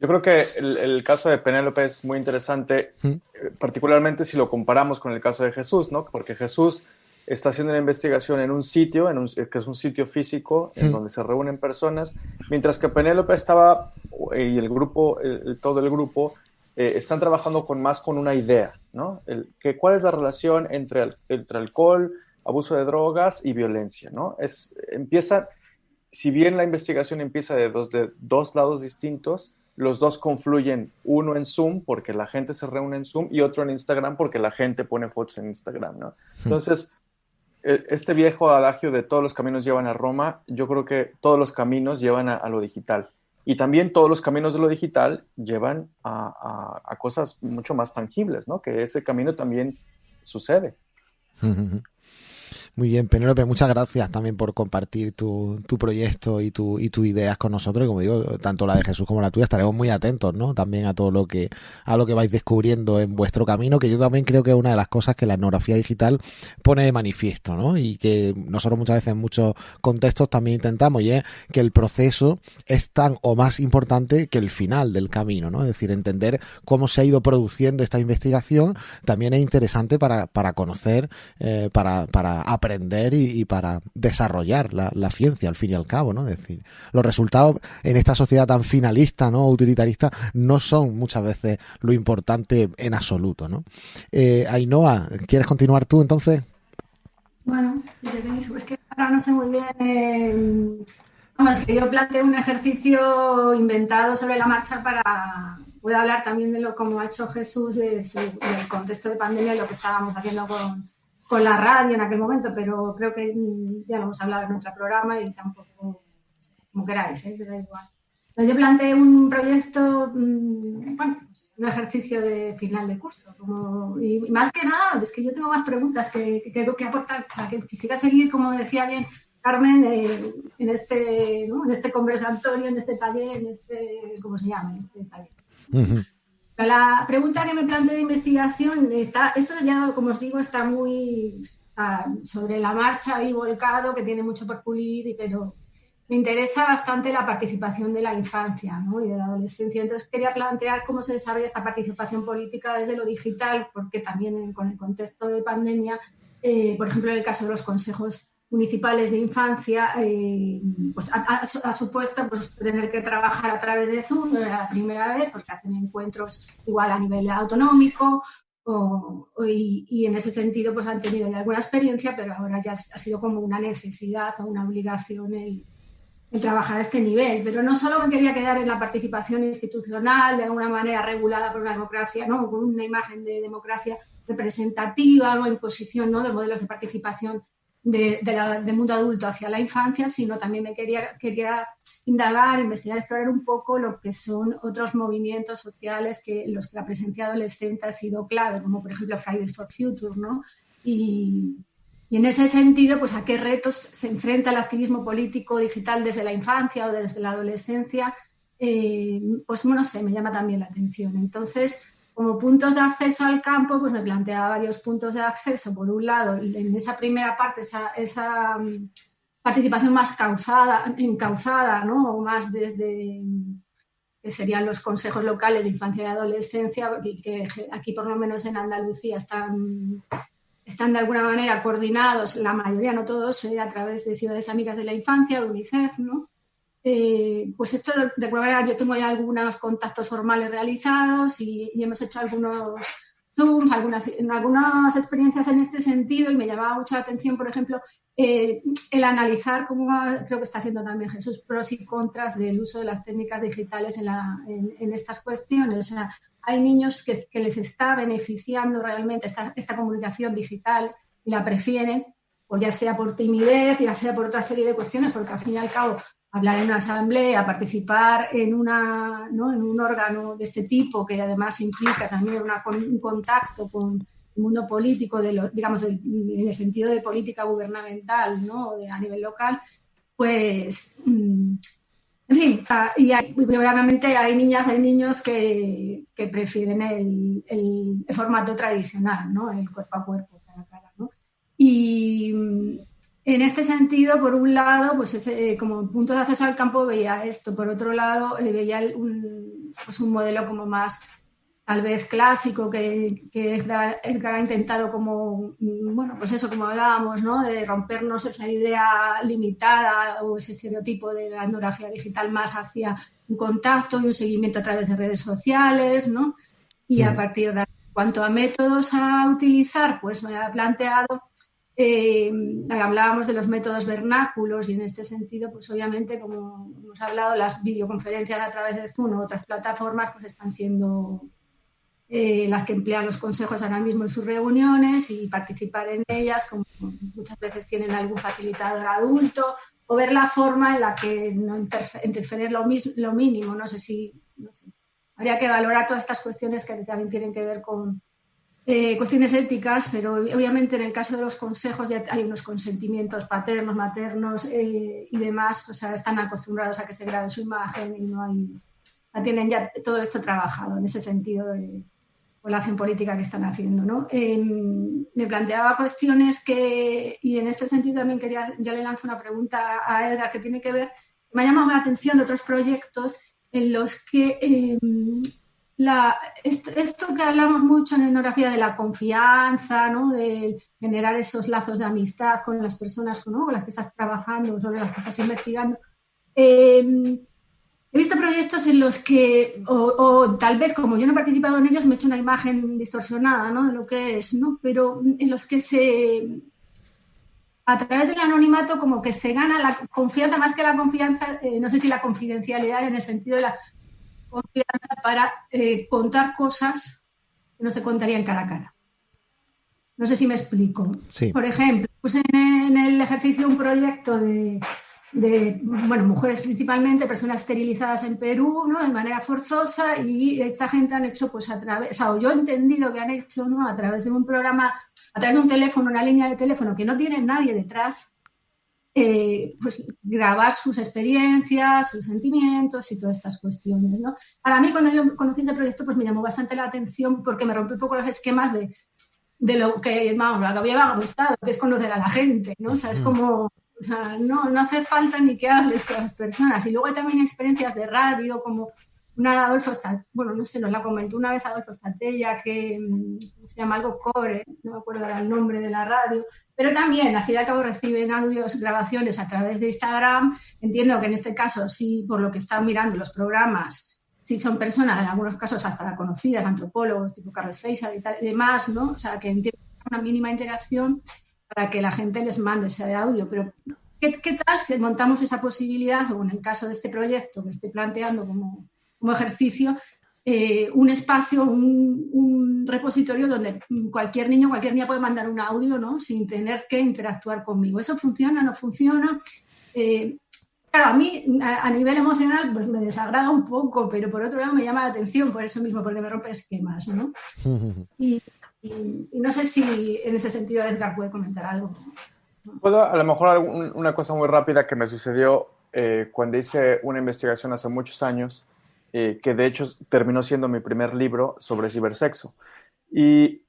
Yo creo que el, caso de Penélope es muy interesante, ¿Mm? eh, particularmente si lo comparamos con el caso de Jesús, ¿no? Porque Jesús está haciendo una investigación en un sitio, en un, que es un sitio físico, en ¿Mm? donde se reúnen personas, mientras que Penélope estaba, y el grupo, todo el grupo, eh, están trabajando con más con una idea, ¿no? El, que, ¿Cuál es la relación entre, entre alcohol, abuso de drogas y violencia, ¿no? Es, empieza, si bien la investigación empieza de dos, de dos lados distintos, los dos confluyen, uno en Zoom porque la gente se reúne en Zoom y otro en Instagram porque la gente pone fotos en Instagram, ¿no? Hmm. Entonces, e, este viejo adagio de todos los caminos llevan a Roma, yo creo que todos los caminos llevan a lo digital. Y también todos los caminos de lo digital llevan a, cosas mucho más tangibles, ¿no? Que ese camino también sucede. Muy bien, Penélope, muchas gracias también por compartir tu, tu proyecto y tu, y tus ideas con nosotros. Y como digo, tanto la de Jesús como la tuya estaremos muy atentos, ¿no? También a todo lo que, a lo que vais descubriendo en vuestro camino, que yo también creo que es una de las cosas que la etnografía digital pone de manifiesto, ¿no? Y que nosotros muchas veces en muchos contextos también intentamos, y es que el proceso es tan o más importante que el final del camino, ¿no? Es decir, entender cómo se ha ido produciendo esta investigación también es interesante para, para conocer, eh, para, para aprender y, para desarrollar la, ciencia al fin y al cabo, ¿no? Es decir, los resultados en esta sociedad tan finalista, ¿no? Utilitarista, no son muchas veces lo importante en absoluto, ¿no? Eh, Ainhoa, ¿quieres continuar tú entonces? Bueno, es que ahora no sé muy bien. Eh, vamos, que yo planteé un ejercicio inventado sobre la marcha para. Puedo hablar también de lo como ha hecho Jesús de del contexto de pandemia y lo que estábamos haciendo con, con la radio en aquel momento, pero creo que mm, ya lo hemos hablado en nuestro programa y tampoco, como queráis, ¿eh? da igual. Entonces yo planteé un proyecto, mm, bueno, pues, un ejercicio de final de curso. Como, y, más que nada, es que yo tengo más preguntas que, que, que aportar. O sea, que quisiera seguir, como decía bien Carmen, eh, en, este, en este conversatorio, en este taller, en este, ¿cómo se llama? En este taller. La pregunta que me planteé de investigación, está, esto ya, como os digo, está muy sobre la marcha y volcado, que tiene mucho por pulir, pero me interesa bastante la participación de la infancia y de la adolescencia. Entonces quería plantear cómo se desarrolla esta participación política desde lo digital, porque también con el contexto de pandemia, eh, por ejemplo, en el caso de los consejos municipales de infancia, eh, pues ha, supuesto pues, tener que trabajar a través de Zoom, no era la primera vez, porque hacen encuentros igual a nivel autonómico, y, en ese sentido pues han tenido ya alguna experiencia, pero ahora ya ha sido como una necesidad o una obligación el, trabajar a este nivel, pero no solo me quería quedar en la participación institucional, de alguna manera regulada por la democracia, ¿no? con una imagen de democracia representativa o imposición ¿no? de modelos de participación de, del mundo adulto hacia la infancia, sino también me quería, quería indagar, investigar, explorar un poco lo que son otros movimientos sociales que los que la presencia adolescente ha sido clave, como por ejemplo Fridays for Future, ¿no? Y, y en ese sentido, pues a qué retos se enfrenta el activismo político digital desde la infancia o desde la adolescencia, eh, pues no sé, me llama también la atención. Entonces, como puntos de acceso al campo, pues me planteaba varios puntos de acceso. Por un lado, en esa primera parte, esa, mm, participación más causada, encauzada, ¿no? O más desde que serían los consejos locales de infancia y adolescencia, que aquí por lo menos en Andalucía están están de alguna manera coordinados, la mayoría, no todos, eh, a través de Ciudades Amigas de la Infancia, UNICEF, ¿no? Eh, pues esto, de alguna manera, yo tengo ya algunos contactos formales realizados y, hemos hecho algunos Zooms, algunas, algunas experiencias en este sentido y me llamaba mucho la atención, por ejemplo, eh, el analizar, como creo que está haciendo también Jesús, pros y contras del uso de las técnicas digitales en, estas cuestiones. O sea, hay niños que, les está beneficiando realmente esta, esta, comunicación digital y la prefieren, o ya sea por timidez, ya sea por otra serie de cuestiones, porque al fin y al cabo hablar en una asamblea, participar en, una, ¿no? en un órgano de este tipo, que además implica también una, un contacto con el mundo político, de digamos, en el sentido de política gubernamental ¿no? de, a nivel local, pues mm, en fin, ah, y, obviamente hay niñas, hay niños que, prefieren el, formato tradicional, ¿no? El cuerpo a cuerpo, cara a cara, ¿no? Y mm, en este sentido, por un lado, pues ese, como punto de acceso al campo veía esto, por otro lado, eh, veía un, pues un modelo como más tal vez clásico que, que Edgar, ha intentado como, mm, bueno, pues eso, como hablábamos, ¿no? De rompernos esa idea limitada o ese estereotipo de la etnografía digital más hacia un contacto y un seguimiento a través de redes sociales, ¿no? Y a mm. partir de cuanto a métodos a utilizar, pues me ha planteado, eh, hablábamos de los métodos vernáculos y en este sentido, pues obviamente, como hemos hablado, las videoconferencias a través de Zoom o otras plataformas, pues están siendo eh, las que emplean los consejos ahora mismo en sus reuniones y participar en ellas, como muchas veces tienen algún facilitador adulto, o ver la forma en la que no interferir lo, lo mínimo. No sé si habría que valorar todas estas cuestiones que también tienen que ver con eh, cuestiones éticas, pero obviamente en el caso de los consejos ya hay unos consentimientos paternos, maternos eh, y demás, o sea, están acostumbrados a que se grabe su imagen y no hay, ya tienen ya todo esto trabajado en ese sentido de o la acción política que están haciendo. ¿no? Em, me planteaba cuestiones que, y en este sentido también quería, ya le lanzo una pregunta a Edgar que tiene que ver, me ha llamado la atención de otros proyectos en los que em, la, esto, que hablamos mucho en etnografía de la confianza, ¿no? de generar esos lazos de amistad con las personas con las que estás trabajando, sobre las que estás investigando, eh, He visto proyectos en los que, o, tal vez como yo no he participado en ellos, me he hecho una imagen distorsionada ¿no? de lo que es, ¿no? pero en los que se, a través del anonimato, como que se gana la confianza, más que la confianza, eh, no sé si la confidencialidad en el sentido de la confianza para eh, contar cosas que no se contarían cara a cara. No sé si me explico. Por ejemplo, pues en el ejercicio un proyecto de de bueno, mujeres principalmente, personas esterilizadas en Perú, ¿no? De manera forzosa y esta gente han hecho, pues a través, o sea, yo he entendido que han hecho, ¿no? A través de un programa, a través de un teléfono, una línea de teléfono que no tiene nadie detrás, eh, pues grabar sus experiencias, sus sentimientos y todas estas cuestiones, ¿no? Para mí, cuando yo conocí este proyecto, pues me llamó bastante la atención porque me rompió un poco los esquemas de, de lo que, vamos, lo que había gustado, que es conocer a la gente, ¿no? O sea, es como O sea, no, no hace falta ni que hables con las personas. Y luego hay también experiencias de radio, como una Adolfo, bueno, no sé, nos la comentó una vez Adolfo Statella, que mm, se llama algo Core, no me acuerdo ahora el nombre de la radio, pero también, al fin y al cabo, reciben audios, grabaciones a través de Instagram. Entiendo que en este caso, sí, por lo que están mirando los programas, sí son personas, en algunos casos hasta conocidas, antropólogos, tipo Carles Feixa y, demás, ¿no? O sea, que entienden una mínima interacción para que la gente les mande ese audio, pero ¿qué, qué tal si montamos esa posibilidad, o en el caso de este proyecto que estoy planteando como como ejercicio eh, un espacio, un, repositorio donde cualquier niño, cualquier niña puede mandar un audio, ¿no? Sin tener que interactuar conmigo. ¿Eso funciona? ¿No funciona? Eh, claro, a mí a, nivel emocional pues me desagrada un poco, pero por otro lado me llama la atención por eso mismo, porque me rompe esquemas, ¿no? Y, no sé si en ese sentido Edgar puede comentar algo. Puedo, a lo mejor una cosa muy rápida que me sucedió eh, cuando hice una investigación hace muchos años eh, que de hecho terminó siendo mi primer libro sobre cibersexo. Y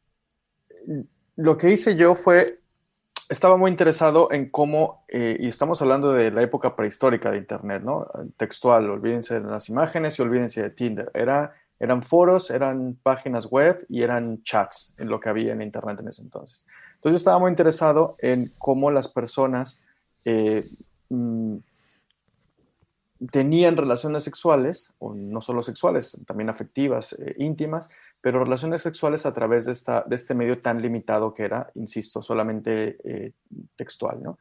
lo que hice yo fue, estaba muy interesado en cómo, eh, y estamos hablando de la época prehistórica de Internet, ¿no? Textual, olvídense de las imágenes y olvídense de Tinder. Era, eran foros, eran páginas web y eran chats en lo que había en Internet en ese entonces. Entonces yo estaba muy interesado en cómo las personas eh, mm, tenían relaciones sexuales, o no solo sexuales, también afectivas, eh, íntimas, pero relaciones sexuales a través de, esta, de este medio tan limitado que era, insisto, solamente eh, textual, ¿no?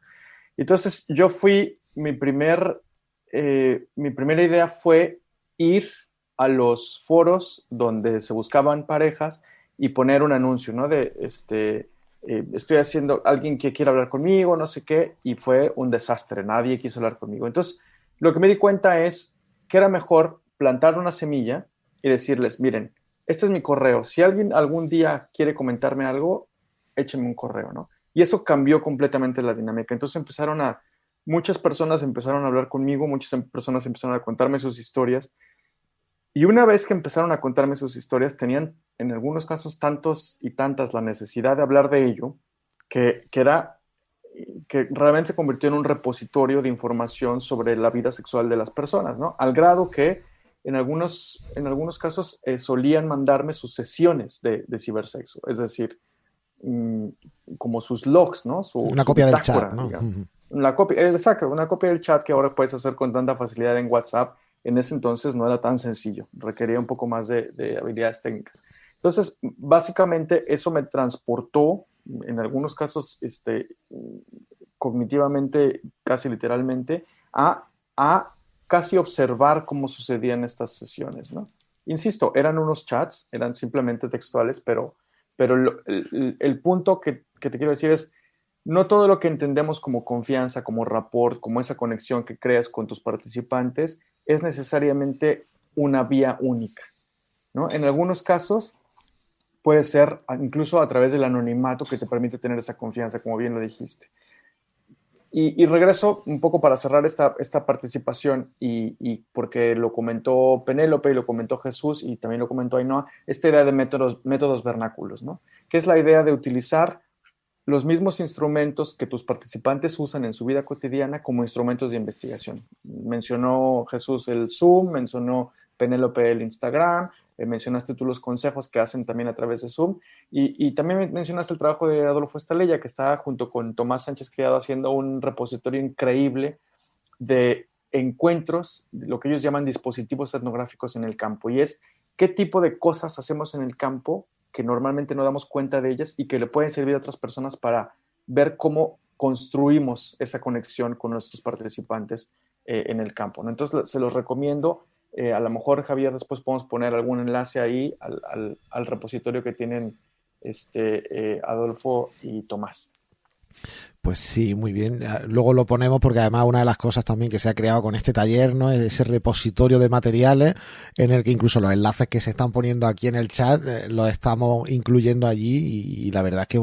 Entonces yo fui, mi, primer, eh, mi primera idea fue ir a los foros donde se buscaban parejas y poner un anuncio, ¿no? De, este, estoy haciendo, alguien que quiera hablar conmigo, no sé qué, y fue un desastre, nadie quiso hablar conmigo. Entonces, lo que me di cuenta es que era mejor plantar una semilla y decirles, miren, este es mi correo. Si alguien algún día quiere comentarme algo, échenme un correo, ¿no? Y eso cambió completamente la dinámica. Entonces empezaron a, muchas personas empezaron a hablar conmigo, muchas em, personas empezaron a contarme sus historias. Y una vez que empezaron a contarme sus historias, tenían en algunos casos tantos y tantas la necesidad de hablar de ello, que, que era que realmente se convirtió en un repositorio de información sobre la vida sexual de las personas, ¿no? Al grado que en algunos, en algunos casos eh, solían mandarme sus sesiones de, cibersexo, es decir, mm, como sus logs, ¿no? una copia del chat, ¿no? La copia, exacto, una copia del chat que ahora puedes hacer con tanta facilidad en WhatsApp. En ese entonces no era tan sencillo, requería un poco más de, de habilidades técnicas. Entonces, básicamente eso me transportó en algunos casos este, cognitivamente, casi literalmente, a, a casi observar cómo sucedían estas sesiones, ¿no? Insisto, eran unos chats, eran simplemente textuales, pero, pero el, punto que, que, te quiero decir es, no todo lo que entendemos como confianza, como rapport, como esa conexión que creas con tus participantes, es necesariamente una vía única, ¿no? En algunos casos, puede ser incluso a través del anonimato que te permite tener esa confianza, como bien lo dijiste. Y, regreso un poco para cerrar esta, esta participación y, porque lo comentó Penélope y lo comentó Jesús y también lo comentó Ainhoa, esta idea de métodos, métodos vernáculos, ¿no? Que es la idea de utilizar los mismos instrumentos que tus participantes usan en su vida cotidiana como instrumentos de investigación. Mencionó Jesús el Zoom, mencionó Penélope el Instagram, eh, mencionaste tú los consejos que hacen también a través de Zoom y, también mencionaste el trabajo de Adolfo Estalella, que está junto con Tomás Sánchez Criado haciendo un repositorio increíble de encuentros, lo que ellos llaman dispositivos etnográficos en el campo, y es qué tipo de cosas hacemos en el campo que normalmente no damos cuenta de ellas y que le pueden servir a otras personas para ver cómo construimos esa conexión con nuestros participantes eh, en el campo. Entonces, se los recomiendo. Eh, a lo mejor, Javier, después podemos poner algún enlace ahí al, repositorio que tienen este, eh, Adolfo y Tomás. Pues sí, muy bien. Ah, luego lo ponemos porque además una de las cosas también que se ha creado con este taller, ¿no? Es ese repositorio de materiales en el que incluso los enlaces que se están poniendo aquí en el chat eh, los estamos incluyendo allí y, la verdad es que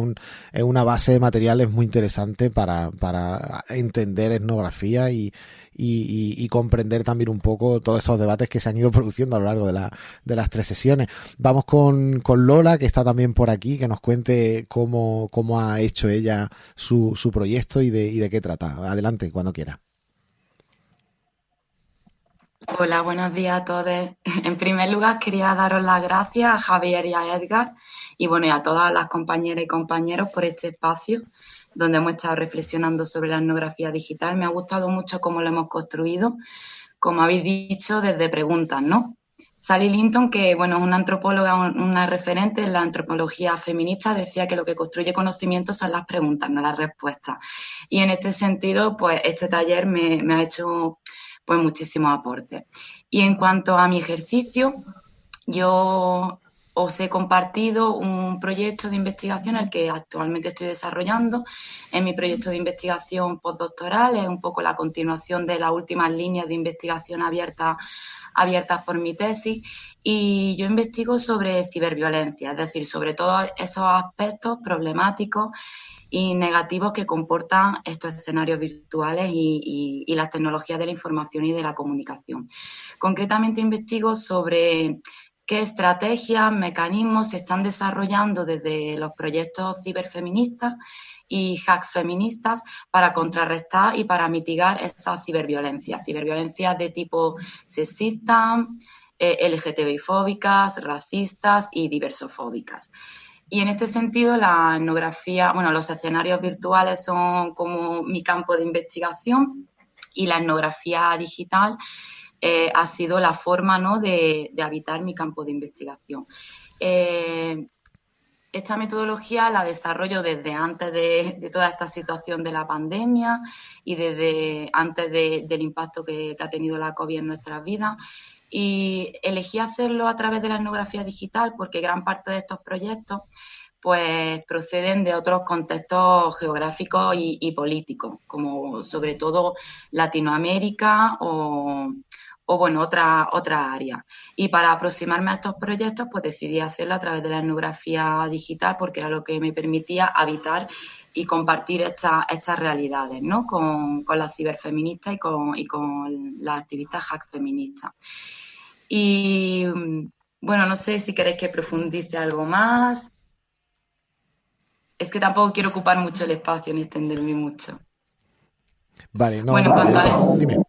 es una base de materiales muy interesante para, para entender etnografía y, y, comprender también un poco todos estos debates que se han ido produciendo a lo largo de, la, de las tres sesiones. Vamos con, con, Lola, que está también por aquí, que nos cuente cómo, cómo ha hecho ella su, su proyecto y de, y de qué trata. Adelante, cuando quiera. Hola, buenos días a todos. En primer lugar, quería daros las gracias a Javier y a Edgar y bueno, y a todas las compañeras y compañeros por este espacio donde hemos estado reflexionando sobre la etnografía digital. Me ha gustado mucho cómo lo hemos construido, como habéis dicho, desde preguntas, ¿no? Sally Linton, que bueno, es una antropóloga, una referente en la antropología feminista, decía que lo que construye conocimiento son las preguntas, no las respuestas. Y en este sentido, pues este taller me, me ha hecho pues muchísimos aportes. Y en cuanto a mi ejercicio, yo os he compartido un proyecto de investigación el que actualmente estoy desarrollando. En mi proyecto de investigación postdoctoral es un poco la continuación de las últimas líneas de investigación abiertas abiertas por mi tesis y yo investigo sobre ciberviolencia, es decir, sobre todos esos aspectos problemáticos y negativos que comportan estos escenarios virtuales y, las tecnologías de la información y de la comunicación. Concretamente investigo sobre qué estrategias, mecanismos se están desarrollando desde los proyectos ciberfeministas y hack feministas para contrarrestar y para mitigar esa ciberviolencia, ciberviolencia de tipo sexista, eh, LGTBI fóbicas, racistas y diversofóbicas. Y en este sentido, la etnografía, bueno, los escenarios virtuales son como mi campo de investigación y la etnografía digital eh, ha sido la forma ¿no? de, habitar mi campo de investigación. Eh, esta metodología la desarrollo desde antes de, toda esta situación de la pandemia y desde antes del impacto que, que, ha tenido la COVID en nuestras vidas y elegí hacerlo a través de la etnografía digital porque gran parte de estos proyectos pues proceden de otros contextos geográficos y, políticos, como sobre todo Latinoamérica o, bueno, otra, otra área. Y para aproximarme a estos proyectos, pues decidí hacerlo a través de la etnografía digital porque era lo que me permitía habitar y compartir estas realidades, ¿no? Con, las ciberfeministas y con, y con las activistas hack feministas. Y bueno, no sé si queréis que profundice algo más. Es que tampoco quiero ocupar mucho el espacio ni extenderme mucho. Vale, no. Bueno, dime.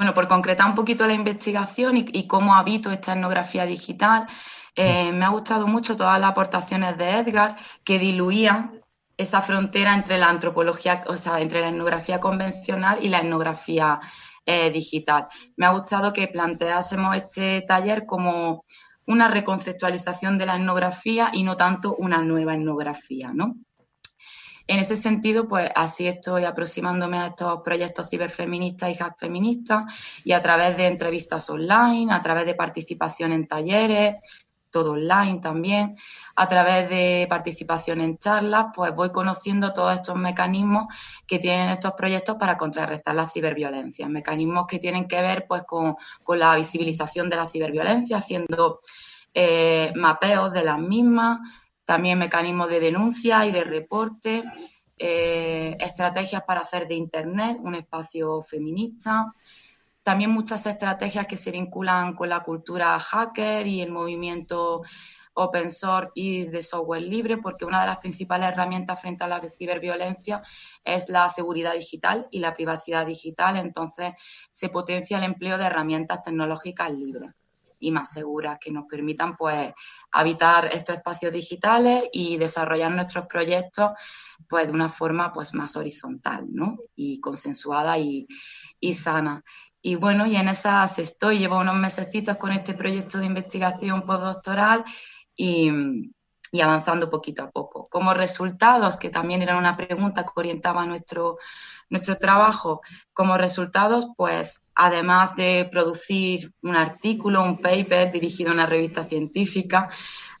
Bueno, por concretar un poquito la investigación y, cómo habito esta etnografía digital, eh, me ha gustado mucho todas las aportaciones de Edgar que diluían esa frontera entre la antropología, o sea, entre la etnografía convencional y la etnografía eh, digital. Me ha gustado que planteásemos este taller como una reconceptualización de la etnografía y no tanto una nueva etnografía, ¿no? En ese sentido, pues así estoy aproximándome a estos proyectos ciberfeministas y hack feministas y a través de entrevistas online, a través de participación en talleres, todo online también, a través de participación en charlas, pues voy conociendo todos estos mecanismos que tienen estos proyectos para contrarrestar la ciberviolencia, mecanismos que tienen que ver pues con, la visibilización de la ciberviolencia, haciendo eh, mapeos de las mismas, también mecanismos de denuncia y de reporte, eh, estrategias para hacer de Internet un espacio feminista, también muchas estrategias que se vinculan con la cultura hacker y el movimiento open source y de software libre, porque una de las principales herramientas frente a la ciberviolencia es la seguridad digital y la privacidad digital. Entonces, se potencia el empleo de herramientas tecnológicas libres y más seguras que nos permitan pues habitar estos espacios digitales y desarrollar nuestros proyectos pues de una forma pues más horizontal ¿no? y consensuada y, y sana. Y bueno, y en esas estoy, llevo unos mesecitos con este proyecto de investigación postdoctoral y, y avanzando poquito a poco. Como resultados, que también era una pregunta que orientaba nuestro, nuestro trabajo, como resultados, pues además de producir un artículo, un paper dirigido a una revista científica,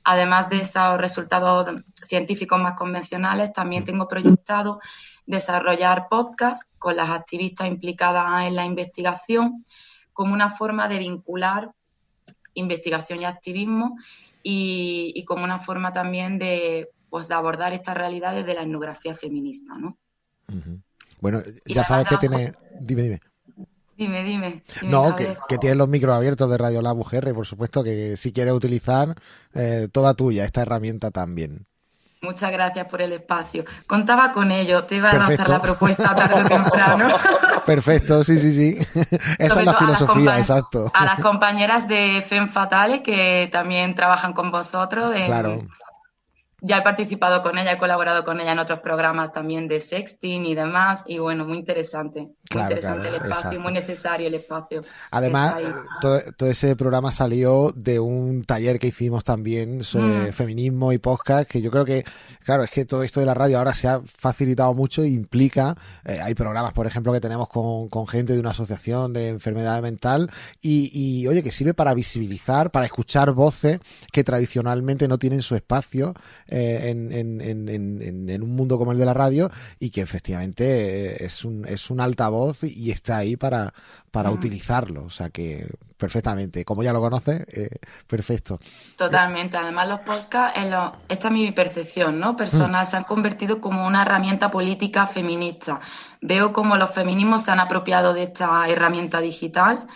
además de esos resultados científicos más convencionales, también tengo proyectado desarrollar podcasts con las activistas implicadas en la investigación como una forma de vincular investigación y activismo y, como una forma también de, pues, de abordar estas realidades de la etnografía feminista. ¿no? Bueno, ya sabes que tiene... Dime, dime. Dime, dime. no, que, que, tienes los micros abiertos de Radio Lab UGR, por supuesto que si quieres utilizar eh, toda tuya, esta herramienta también. Muchas gracias por el espacio. Contaba con ello, te iba a lanzar la propuesta tarde o temprano. Perfecto, sí, sí, sí. Esa es la filosofía, exacto. A las compañeras de FEM Fatale que también trabajan con vosotros. En, claro ya he participado con ella, he colaborado con ella en otros programas también de sexting y demás, y bueno, muy interesante. Muy interesante el espacio, muy necesario el espacio. Además, todo, ese programa salió de un taller que hicimos también sobre mm. feminismo y podcast, que yo creo que, claro, es que todo esto de la radio ahora se ha facilitado mucho e implica, eh, hay programas, por ejemplo, que tenemos con, con, gente de una asociación de enfermedad mental, y, y oye, que sirve para visibilizar, para escuchar voces que tradicionalmente no tienen su espacio eh, en, en, un mundo como el de la radio y que efectivamente eh, es un, es un altavoz y está ahí para, para utilizarlo. O sea que perfectamente, como ya lo conoces, eh, perfecto. Totalmente. Además, los podcasts, esta es mi percepción, ¿no? Personas mm. se han convertido como una herramienta política feminista. Veo como los feminismos se han apropiado de esta herramienta digital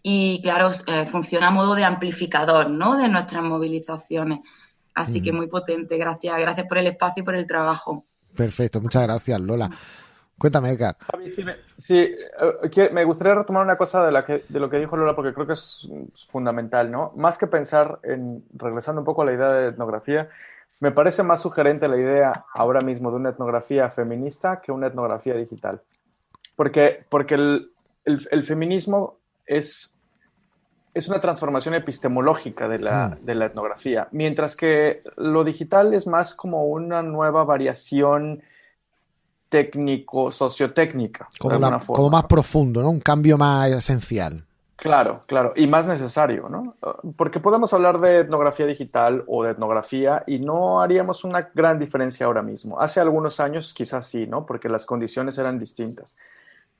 y, claro, funciona a modo de amplificador, ¿no? De nuestras movilizaciones. Así que muy potente. Gracias, gracias por el espacio y por el trabajo. Perfecto, muchas gracias, Lola. Cuéntame, Edgar. sí, eh, me, gustaría retomar una cosa de, la que, de lo que dijo Lola, porque creo que es fundamental, ¿no? Más que pensar en, regresando un poco a la idea de etnografía, me parece más sugerente la idea ahora mismo de una etnografía feminista que una etnografía digital. Porque, porque el, el feminismo es es una transformación epistemológica de la, de la, etnografía, mientras que lo digital es más como una nueva variación técnico, sociotécnica. Como, como más profundo, ¿no? Un cambio más esencial. Claro, claro, y más necesario, ¿no? Porque podemos hablar de etnografía digital o de etnografía y no haríamos una gran diferencia ahora mismo. Hace algunos años quizás sí, ¿no? Porque las condiciones eran distintas.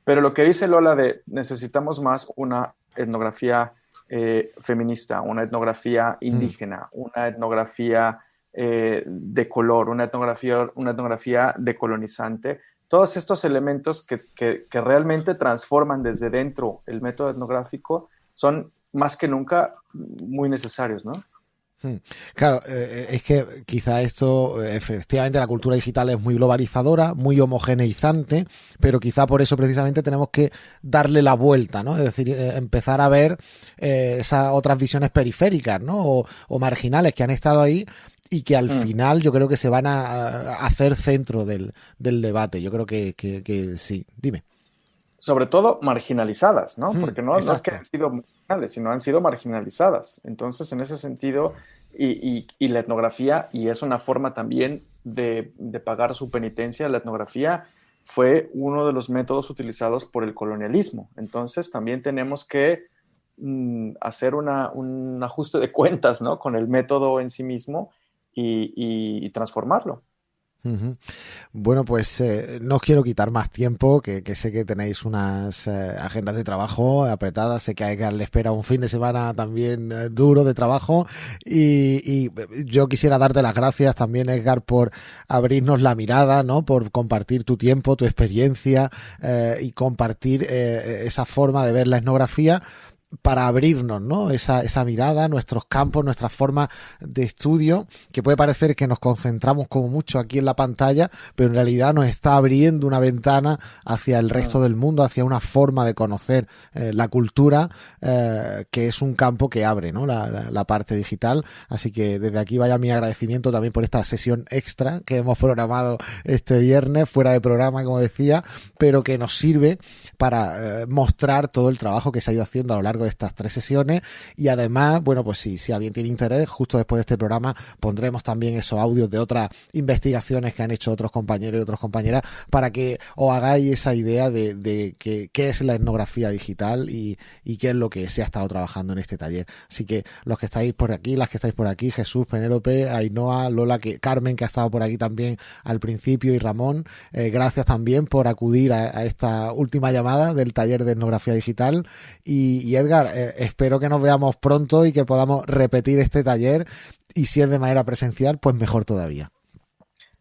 Pero lo que dice Lola de necesitamos más una etnografía eh, feminista, una etnografía mm. indígena, una etnografía eh, de color, una etnografía, una etnografía decolonizante. Todos estos elementos que, que, realmente transforman desde dentro el método etnográfico son más que nunca muy necesarios, ¿no? Hmm. Claro, eh, es que quizá esto, efectivamente, la cultura digital es muy globalizadora, muy homogeneizante, pero quizá por eso precisamente tenemos que darle la vuelta, ¿no? Es decir, eh, empezar a ver eh, esas otras visiones periféricas, ¿no? O, marginales que han estado ahí y que al hmm. final yo creo que se van a, hacer centro del, debate. Yo creo que, que, sí. Dime sobre todo marginalizadas, ¿no? Hmm, Porque no, no, es que han sido sino han sido marginalizadas. Entonces, en ese sentido, y, la etnografía, y es una forma también de, pagar su penitencia, la etnografía fue uno de los métodos utilizados por el colonialismo. Entonces también tenemos que mm, hacer un ajuste de cuentas ¿no? con el método en sí mismo y transformarlo. Bueno, pues eh, no os quiero quitar más tiempo, que, sé que tenéis unas eh, agendas de trabajo apretadas, sé que a Edgar le espera un fin de semana también eh, duro de trabajo y, yo quisiera darte las gracias también, Edgar, por abrirnos la mirada, ¿no? Por compartir tu tiempo, tu experiencia y compartir esa forma de ver la etnografía para abrirnos, ¿no? Esa, esa mirada, nuestros campos, nuestra forma de estudio, que puede parecer que nos concentramos como mucho aquí en la pantalla, pero en realidad nos está abriendo una ventana hacia el resto del mundo, hacia una forma de conocer eh, la cultura, eh, que es un campo que abre, ¿no? La, la, parte digital. Así que desde aquí vaya mi agradecimiento también por esta sesión extra que hemos programado este viernes, fuera de programa, como decía, pero que nos sirve para eh, mostrar todo el trabajo que se ha ido haciendo a lo largo estas tres sesiones y además, bueno, pues si, si alguien tiene interés, justo después de este programa pondremos también esos audios de otras investigaciones que han hecho otros compañeros y otras compañeras para que os hagáis esa idea de, de qué es la etnografía digital y, y qué es lo que se ha estado trabajando en este taller. Así que los que estáis por aquí, las que estáis por aquí, Jesús, Penélope, Ainhoa, Lola, que, Carmen, que ha estado por aquí también al principio, y Ramón, eh, gracias también por acudir a, esta última llamada del taller de etnografía digital. Y, y Edgar, eh, espero que nos veamos pronto y que podamos repetir este taller y si es de manera presencial, pues mejor todavía.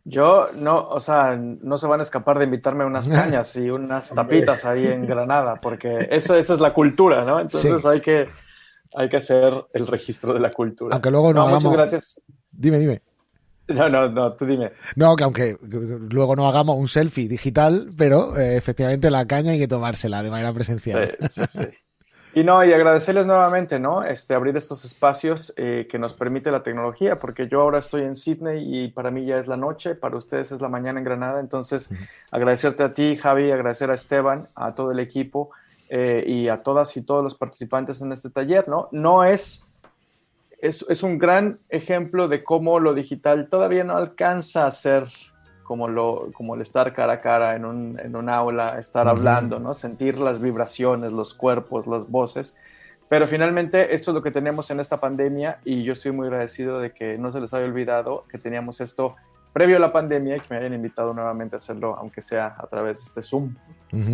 Yo no, o sea, no se van a escapar de invitarme a unas cañas y unas tapitas ahí en Granada, porque eso, esa es la cultura, ¿no? Entonces hay, que, hay que hacer el registro de la cultura. Aunque luego no, Muchas gracias. Dime, dime. No, no, no, tú dime. No, que aunque luego no hagamos un selfie digital, pero eh, efectivamente la caña hay que tomársela de manera presencial. Sí, sí, sí. Y no, y agradecerles nuevamente, ¿no? Este, abrir estos espacios eh, que nos permite la tecnología, porque yo ahora estoy en Sydney y para mí ya es la noche, para ustedes es la mañana en Granada. Entonces, agradecerte a ti, Javi, agradecer a Esteban, a todo el equipo eh, y a todas y todos los participantes en este taller, ¿no? No es, es, es un gran ejemplo de cómo lo digital todavía no alcanza a ser como, lo, como el estar cara a cara en un, en un aula, estar hablando, ¿no? Sentir las vibraciones, los cuerpos, las voces. Pero finalmente esto es lo que tenemos en esta pandemia y yo estoy muy agradecido de que no se les haya olvidado que teníamos esto previo a la pandemia y que me hayan invitado nuevamente a hacerlo, aunque sea a través de este Zoom.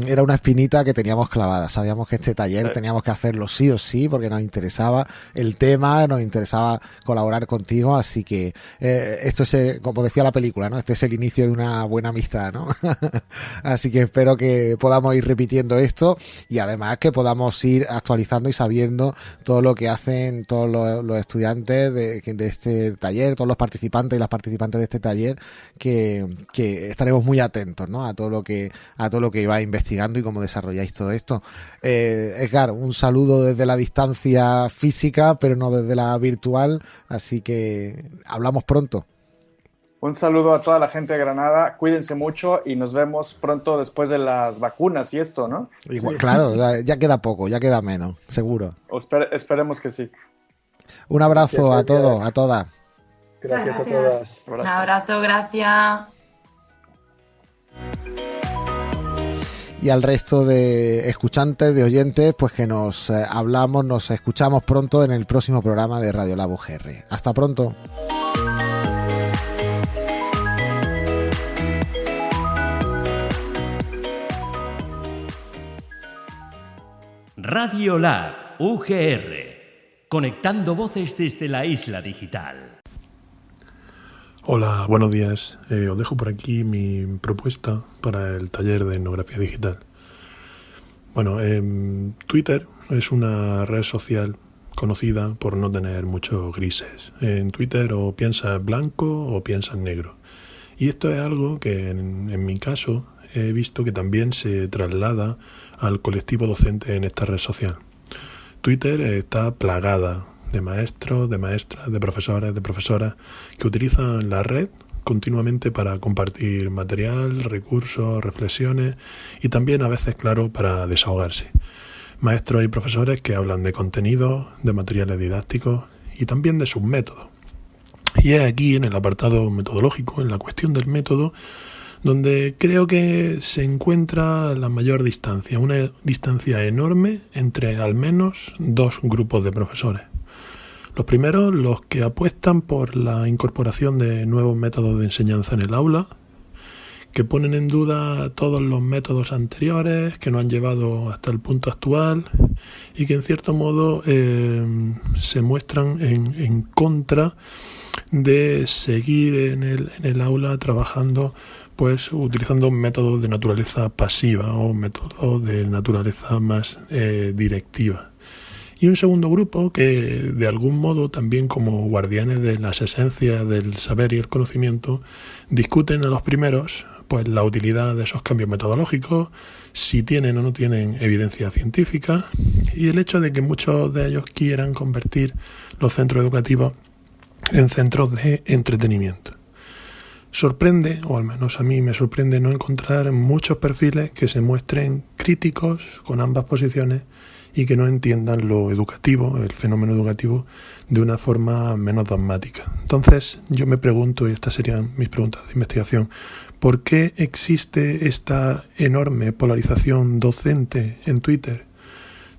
Era una espinita que teníamos clavada. Sabíamos que este taller teníamos que hacerlo sí o sí porque nos interesaba el tema, nos interesaba colaborar contigo. Así que eh, esto es, eh, como decía la película, ¿no? Este es el inicio de una buena amistad, ¿no? así que espero que podamos ir repitiendo esto y además que podamos ir actualizando y sabiendo todo lo que hacen todos los, estudiantes de, de, este taller, todos los participantes y las participantes de este taller, que, que estaremos muy atentos, ¿no? A todo lo que a todo lo que iba investigando y cómo desarrolláis todo esto. Eh, Edgar, un saludo desde la distancia física, pero no desde la virtual, así que hablamos pronto. Un saludo a toda la gente de Granada, cuídense mucho y nos vemos pronto después de las vacunas y esto, ¿no? Igual, claro, ya queda poco, ya queda menos, seguro. esperemos que sí. Un abrazo a todos, a todas. Gracias, gracias, a todas. Un abrazo, gracias. Y al resto de escuchantes, de oyentes, pues que nos eh, hablamos, nos escuchamos pronto en el próximo programa de Radio Labo GR. Hasta pronto. Radio Lab UGR, conectando voces desde la isla digital. Hola, buenos días. Eh, os dejo por aquí mi propuesta para el taller de etnografía digital. Bueno, em, Twitter es una red social conocida por no tener muchos grises. En Twitter o piensas blanco o piensas negro. Y esto es algo que en, en mi caso he visto que también se traslada al colectivo docente en esta red social. Twitter está plagada de maestros, de maestras, de profesores, de profesoras que utilizan la red continuamente para compartir material, recursos, reflexiones y también a veces, claro, para desahogarse. Maestros y profesores que hablan de contenidos, de materiales didácticos y también de sus métodos. Y es aquí, en el apartado metodológico, en la cuestión del método, donde creo que se encuentra la mayor distancia, una distancia enorme entre al menos dos grupos de profesores. Los primeros, los que apuestan por la incorporación de nuevos métodos de enseñanza en el aula, que ponen en duda todos los métodos anteriores que nos han llevado hasta el punto actual y que en cierto modo eh, se muestran en, contra de seguir en el, aula trabajando pues utilizando métodos de naturaleza pasiva o métodos de naturaleza más eh, directiva y un segundo grupo que de algún modo también como guardianes de las esencias del saber y el conocimiento discuten a los primeros pues la utilidad de esos cambios metodológicos, si tienen o no tienen evidencia científica y el hecho de que muchos de ellos quieran convertir los centros educativos en centros de entretenimiento. Sorprende, o al menos a mí me sorprende, no encontrar muchos perfiles que se muestren críticos con ambas posiciones y que no entiendan lo educativo, el fenómeno educativo, de una forma menos dogmática. Entonces yo me pregunto, y estas serían mis preguntas de investigación, ¿por qué existe esta enorme polarización docente en Twitter?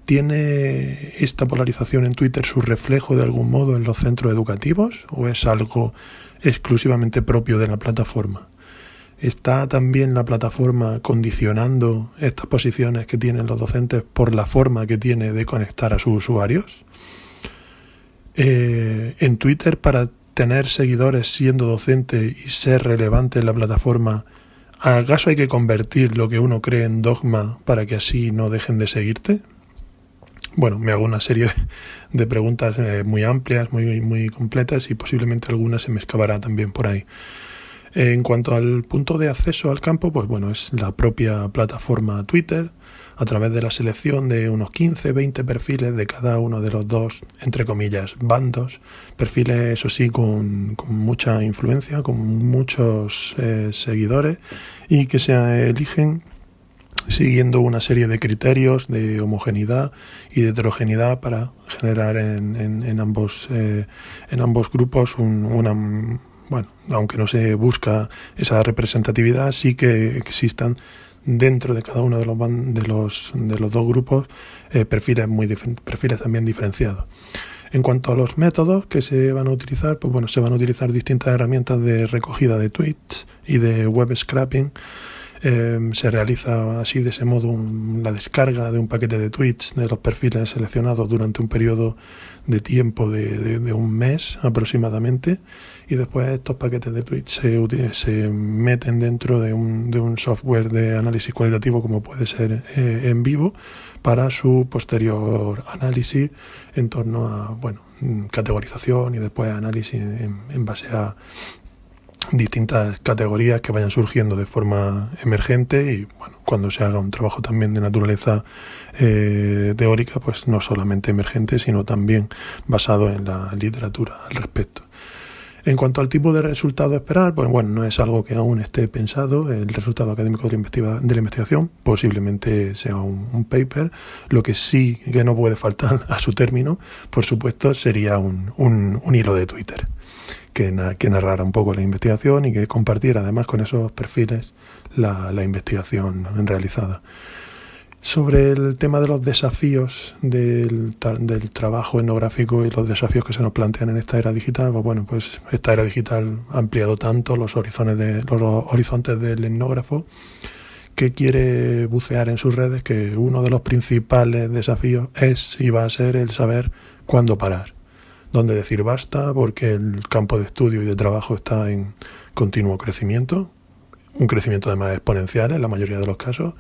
¿Tiene esta polarización en Twitter su reflejo de algún modo en los centros educativos o es algo exclusivamente propio de la plataforma? ¿Está también la plataforma condicionando estas posiciones que tienen los docentes por la forma que tiene de conectar a sus usuarios? Eh, en Twitter, para tener seguidores siendo docente y ser relevante en la plataforma, ¿acaso hay que convertir lo que uno cree en dogma para que así no dejen de seguirte? Bueno, me hago una serie de preguntas eh, muy amplias, muy, muy completas y posiblemente algunas se me escapará también por ahí. En cuanto al punto de acceso al campo, pues bueno, es la propia plataforma Twitter, a través de la selección de unos 15, 20 perfiles de cada uno de los dos, entre comillas, bandos, perfiles, eso sí, con, mucha influencia, con muchos eh, seguidores y que se eligen siguiendo una serie de criterios de homogeneidad y de heterogeneidad para generar en, en, ambos, eh, en ambos grupos una bueno, aunque no se busca esa representatividad, sí que existan dentro de cada uno de los, de los, de los dos grupos eh, perfiles, muy perfiles también diferenciados. En cuanto a los métodos que se van a utilizar, pues bueno, se van a utilizar distintas herramientas de recogida de tweets y de web scrapping Em, se realiza así de ese modo la descarga de un paquete de tweets de los perfiles seleccionados durante un periodo de tiempo de, un mes aproximadamente y después estos paquetes de tweets se, se meten dentro de un, de un, software de análisis cualitativo como puede ser eh, en vivo para su posterior análisis en torno a bueno categorización y después análisis en base a distintas categorías que vayan surgiendo de forma emergente y bueno, cuando se haga un trabajo también de naturaleza eh, teórica, pues no solamente emergente, sino también basado en la literatura al respecto. En cuanto al tipo de resultado a esperar, pues bueno, no es algo que aún esté pensado. El resultado académico de la, investigación posiblemente sea un, paper. Lo que sí que no puede faltar a su término, por supuesto, sería un, un hilo de Twitter que, narrara un poco la investigación y que compartiera además con esos perfiles la, investigación realizada. Sobre el tema de los desafíos del, trabajo etnográfico y los desafíos que se nos plantean en esta era digital, pues bueno, pues esta era digital ha ampliado tanto los horizontes, de, los horizontes del etnógrafo que quiere bucear en sus redes que uno de los principales desafíos es y va a ser el saber cuándo parar donde decir basta porque el campo de estudio y de trabajo está en continuo crecimiento, un crecimiento además exponencial en la mayoría de los casos,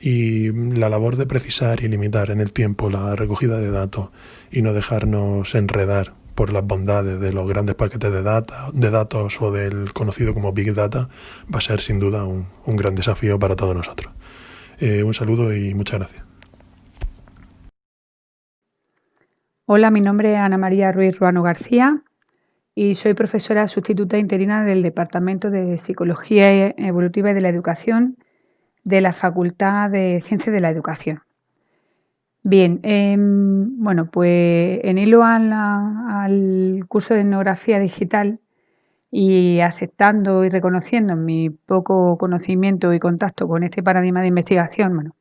y la labor de precisar y limitar en el tiempo la recogida de datos y no dejarnos enredar por las bondades de los grandes paquetes de, data, de datos o del conocido como Big Data va a ser sin duda un, gran desafío para todos nosotros. Eh, un saludo y muchas gracias. Hola, mi nombre es Ana María Ruiz Ruano García y soy profesora sustituta interina del Departamento de Psicología Evolutiva y de la Educación de la Facultad de Ciencias de la Educación. Bien, em, bueno, pues en hilo al curso de etnografía digital y aceptando y reconociendo mi poco conocimiento y contacto con este paradigma de investigación, bueno,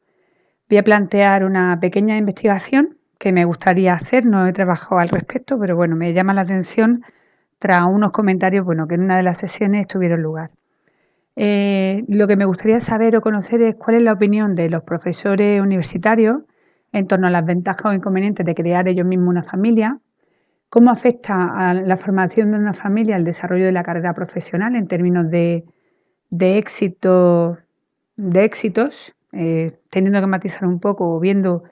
voy a plantear una pequeña investigación que me gustaría hacer, no he trabajado al respecto, pero bueno, me llama la atención tras unos comentarios bueno, que en una de las sesiones tuvieron lugar. Eh, lo que me gustaría saber o conocer es cuál es la opinión de los profesores universitarios en torno a las ventajas o inconvenientes de crear ellos mismos una familia, cómo afecta a la formación de una familia el desarrollo de la carrera profesional en términos de, éxito, de éxitos, eh, teniendo que matizar un poco o viendo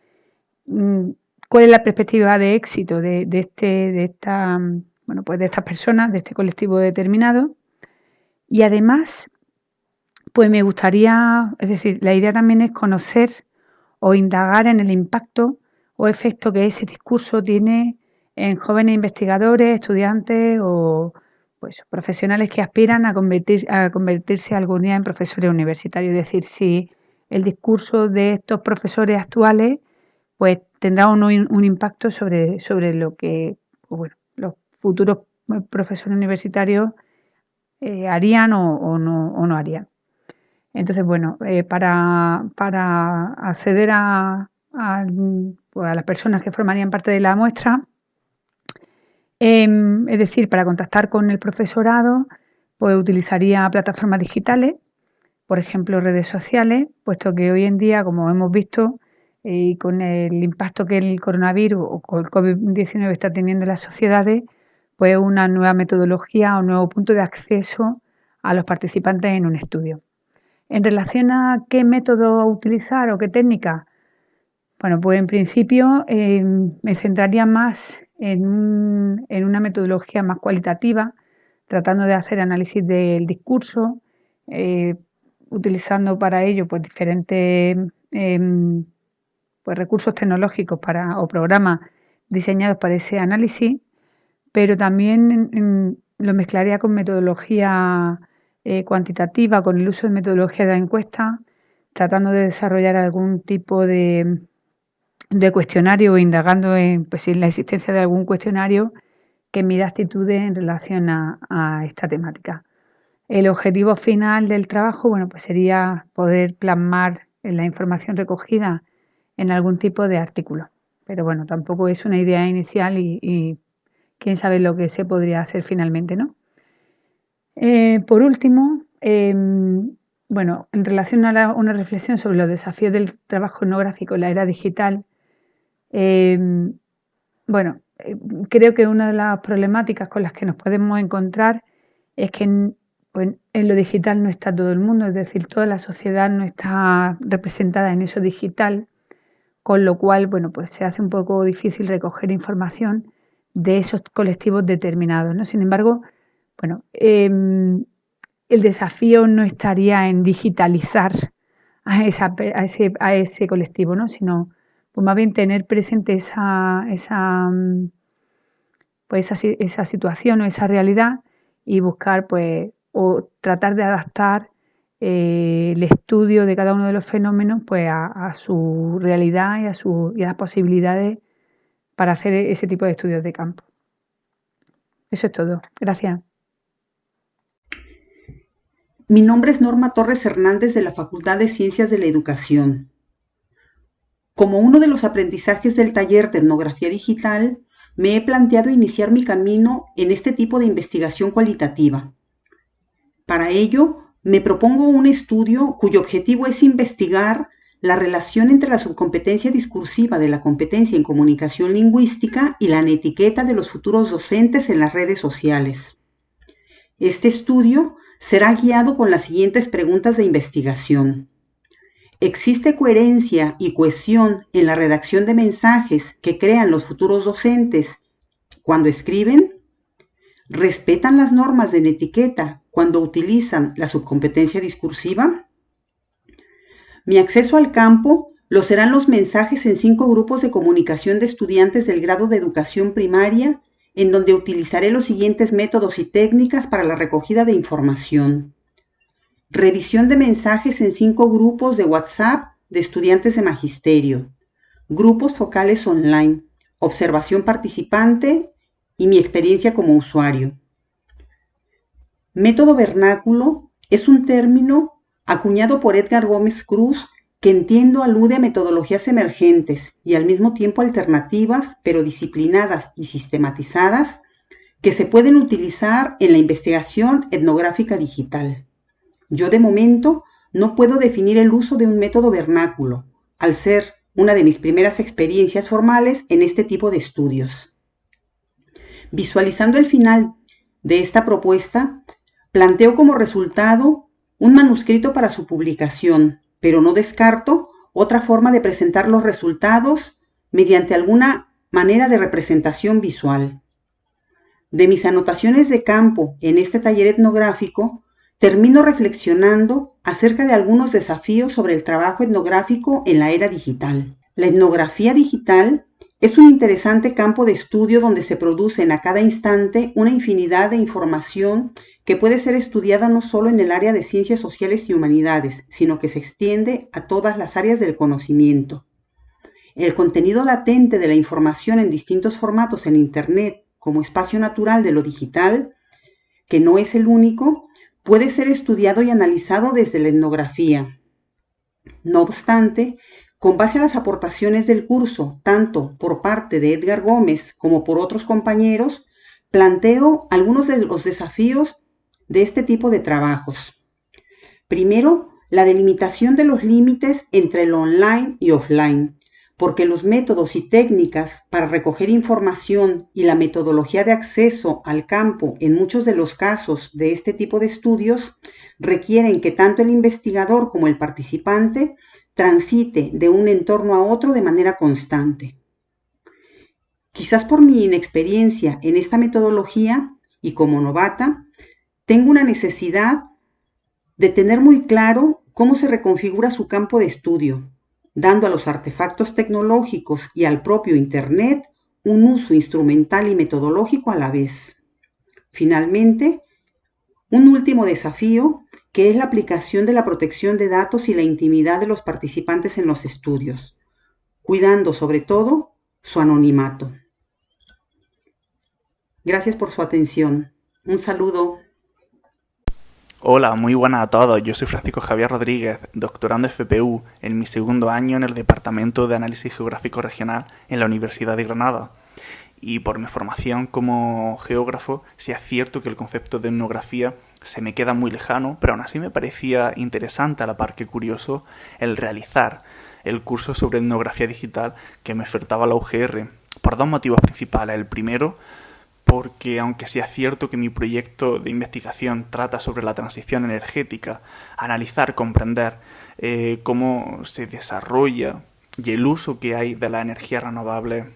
mm, cuál es la perspectiva de éxito de, este, de, esta, bueno, pues de estas personas, de este colectivo determinado. Y además, pues me gustaría, es decir, la idea también es conocer o indagar en el impacto o efecto que ese discurso tiene en jóvenes investigadores, estudiantes o pues, profesionales que aspiran a, a convertirse algún día en profesores universitarios. Es decir, si el discurso de estos profesores actuales pues tendrá un, un impacto sobre, sobre lo que bueno, los futuros profesores universitarios eh, harían o, no, o, no, harían. Entonces, bueno, eh, para, para, acceder a, pues, a, las personas que formarían parte de la muestra, em, es decir, para contactar con el profesorado, pues utilizaría plataformas digitales, por ejemplo, redes sociales, puesto que hoy en día, como hemos visto, y con el impacto que el coronavirus o el COVID-19 está teniendo en las sociedades, pues una nueva metodología o nuevo punto de acceso a los participantes en un estudio. En relación a qué método utilizar o qué técnica, bueno, pues en principio eh, me centraría más en, una metodología más cualitativa, tratando de hacer análisis del discurso, eh, utilizando para ello pues, diferentes em, pues, recursos tecnológicos para, o programas diseñados para ese análisis, pero también lo mezclaría con metodología eh, cuantitativa, con el uso de metodología de encuesta, tratando de desarrollar algún tipo de, de cuestionario o indagando en, pues, en la existencia de algún cuestionario que mida actitudes en relación a, esta temática. El objetivo final del trabajo, bueno, pues sería poder plasmar la información recogida en algún tipo de artículo. Pero bueno, tampoco es una idea inicial y, quién sabe lo que se podría hacer finalmente, ¿no? Eh, por último, em, bueno, en relación a una reflexión sobre los desafíos del trabajo etnográfico en la era digital, em, bueno, eh, creo que una de las problemáticas con las que nos podemos encontrar es que pues, en lo digital no está todo el mundo, es decir, toda la sociedad no está representada en eso digital, con lo cual, bueno, pues se hace un poco difícil recoger información de esos colectivos determinados, ¿no? Sin embargo, bueno, em, el desafío no estaría en digitalizar a, ese, a ese colectivo, ¿no? Sino pues más bien tener presente esa, esa, mm, pues esa, situación o esa realidad y buscar pues o tratar de adaptar eh, el estudio de cada uno de los fenómenos pues a, su realidad y a, su, y a las posibilidades para hacer ese tipo de estudios de campo. Eso es todo. Gracias. Mi nombre es Norma Torres Hernández de la Facultad de Ciencias de la Educación. Como uno de los aprendizajes del taller de etnografía digital, me he planteado iniciar mi camino en este tipo de investigación cualitativa. Para ello, me propongo un estudio cuyo objetivo es investigar la relación entre la subcompetencia discursiva de la competencia en comunicación lingüística y la netiqueta de los futuros docentes en las redes sociales. Este estudio será guiado con las siguientes preguntas de investigación. ¿Existe coherencia y cohesión en la redacción de mensajes que crean los futuros docentes cuando escriben? ¿Respetan las normas de etiqueta cuando utilizan la subcompetencia discursiva? Mi acceso al campo lo serán los mensajes en cinco grupos de comunicación de estudiantes del grado de educación primaria, en donde utilizaré los siguientes métodos y técnicas para la recogida de información. Revisión de mensajes en cinco grupos de WhatsApp de estudiantes de magisterio. Grupos focales online. Observación participante y mi experiencia como usuario. Método vernáculo es un término acuñado por Edgar Gómez Cruz que entiendo alude a metodologías emergentes y al mismo tiempo alternativas, pero disciplinadas y sistematizadas, que se pueden utilizar en la investigación etnográfica digital. Yo de momento no puedo definir el uso de un método vernáculo, al ser una de mis primeras experiencias formales en este tipo de estudios. Visualizando el final de esta propuesta, planteo como resultado un manuscrito para su publicación, pero no descarto otra forma de presentar los resultados mediante alguna manera de representación visual. De mis anotaciones de campo en este taller etnográfico, termino reflexionando acerca de algunos desafíos sobre el trabajo etnográfico en la era digital. La etnografía digital es un interesante campo de estudio donde se producen a cada instante una infinidad de información que puede ser estudiada no solo en el área de ciencias sociales y humanidades, sino que se extiende a todas las áreas del conocimiento. El contenido latente de la información en distintos formatos en Internet como espacio natural de lo digital, que no es el único, puede ser estudiado y analizado desde la etnografía. No obstante, con base a las aportaciones del curso, tanto por parte de Edgar Gómez como por otros compañeros, planteo algunos de los desafíos de este tipo de trabajos. Primero, la delimitación de los límites entre lo online y offline, porque los métodos y técnicas para recoger información y la metodología de acceso al campo en muchos de los casos de este tipo de estudios requieren que tanto el investigador como el participante transite de un entorno a otro de manera constante. Quizás por mi inexperiencia en esta metodología y como novata, tengo una necesidad de tener muy claro cómo se reconfigura su campo de estudio, dando a los artefactos tecnológicos y al propio Internet un uso instrumental y metodológico a la vez. Finalmente, un último desafío que es la aplicación de la protección de datos y la intimidad de los participantes en los estudios, cuidando sobre todo su anonimato. Gracias por su atención. Un saludo. Hola, muy buenas a todos. Yo soy Francisco Javier Rodríguez, doctorando FPU en mi segundo año en el Departamento de Análisis Geográfico Regional en la Universidad de Granada. Y por mi formación como geógrafo, sí es cierto que el concepto de etnografía se me queda muy lejano, pero aún así me parecía interesante a la par que curioso el realizar el curso sobre etnografía digital que me ofertaba la UGR, por dos motivos principales. El primero, porque aunque sea cierto que mi proyecto de investigación trata sobre la transición energética, analizar, comprender eh, cómo se desarrolla y el uso que hay de la energía renovable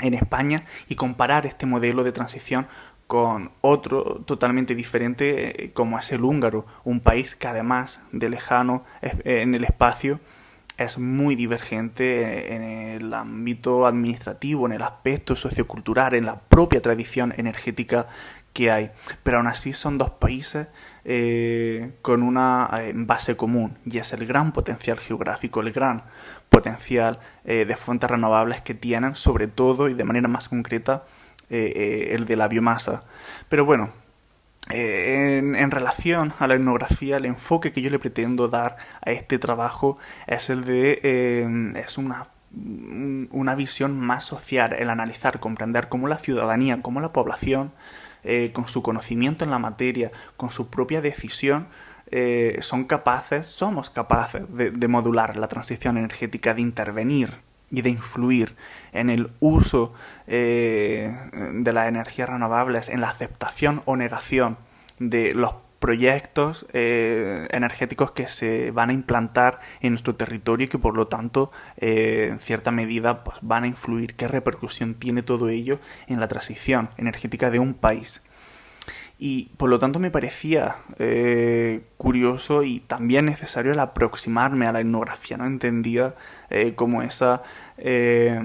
en España y comparar este modelo de transición con otro totalmente diferente eh, como es el húngaro, un país que además de lejano en el espacio es muy divergente en el ámbito administrativo, en el aspecto sociocultural, en la propia tradición energética que hay. Pero aún así son dos países eh, con una eh, base común y es el gran potencial geográfico, el gran potencial eh, de fuentes renovables que tienen, sobre todo y de manera más concreta, el de la biomasa. Pero bueno, eh, en, relación a la etnografía, el enfoque que yo le pretendo dar a este trabajo es el de eh, es una, una visión más social, el analizar, comprender cómo la ciudadanía, cómo la población, eh, con su conocimiento en la materia, con su propia decisión, son capaces, somos capaces de modular la transición energética, de intervenir y de influir en el uso eh, de las energías renovables, en la aceptación o negación de los proyectos eh, energéticos que se van a implantar en nuestro territorio y que por lo tanto eh, en cierta medida pues, van a influir. Qué repercusión tiene todo ello en la transición energética de un país y por lo tanto me parecía eh, curioso y también necesario el aproximarme a la etnografía, ¿no? Entendía eh, como esa eh,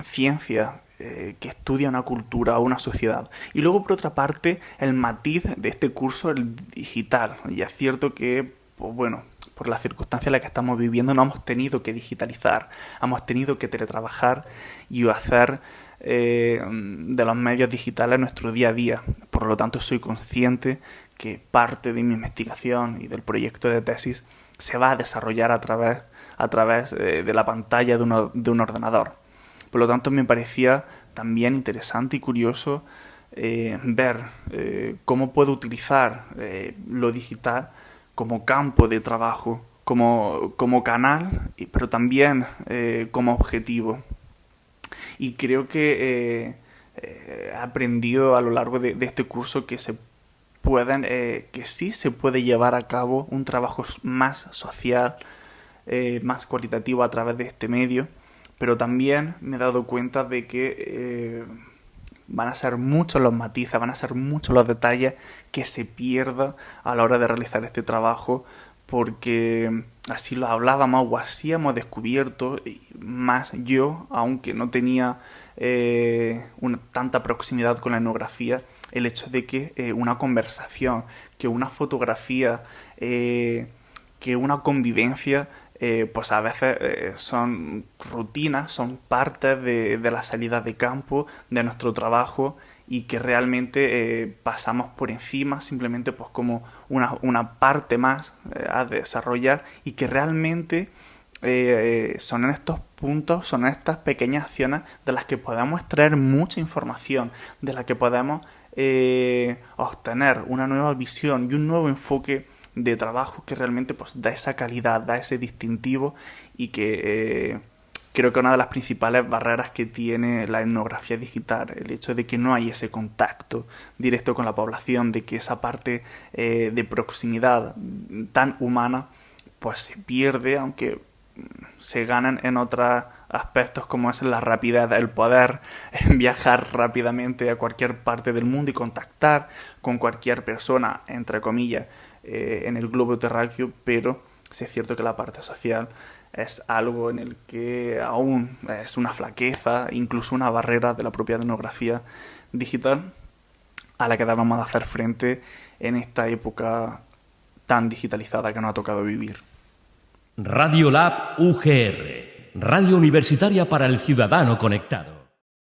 ciencia que estudia una cultura o una sociedad. Y luego, por otra parte, el matiz de este curso, el digital. Y es cierto que, pues bueno, por la circunstancia en la que estamos viviendo, no hemos tenido que digitalizar, hemos tenido que teletrabajar y hacer eh, de los medios digitales en nuestro día a día. Por lo tanto, soy consciente que parte de mi investigación y del proyecto de tesis se va a desarrollar a través, a través eh, de la pantalla de, un ordenador. Por lo tanto, me parecía también interesante y curioso eh, ver cómo puedo utilizar lo digital como campo de trabajo, como, como canal, pero también como objetivo y creo que eh, eh, he aprendido a lo largo de, este curso que se pueden, eh, que sí se puede llevar a cabo un trabajo más social, más cualitativo a través de este medio, pero también me he dado cuenta de que van a ser muchos los matices, van a ser muchos los detalles que se pierdan a la hora de realizar este trabajo porque así lo hablábamos o así hemos descubierto, más yo, aunque no tenía eh, tanta proximidad con la etnografía, el hecho de que eh, una conversación, que una fotografía, eh, que una convivencia, pues a veces son rutinas, son partes de, de la salida de campo, de nuestro trabajo y que realmente eh, pasamos por encima simplemente pues como una, parte más eh, a desarrollar y que realmente eh, son en estos puntos, son en estas pequeñas acciones de las que podemos extraer mucha información, de las que podemos obtener una nueva visión y un nuevo enfoque de trabajo que realmente pues da esa calidad, da ese distintivo y que creo que una de las principales barreras que tiene la etnografía digital, el hecho de que no hay ese contacto directo con la población, de que esa parte eh, de proximidad tan humana, pues se pierde, aunque se ganan en otros aspectos como es la rapidez, el poder viajar rápidamente a cualquier parte del mundo y contactar con cualquier persona, entre comillas, eh, en el globo terráqueo, pero sí es cierto que la parte social es algo en el que aún es una flaqueza, incluso una barrera de la propia etnografía digital a la que debemos de hacer frente en esta época tan digitalizada que nos ha tocado vivir. Radio Lab UGR, Radio Universitaria para el Ciudadano Conectado.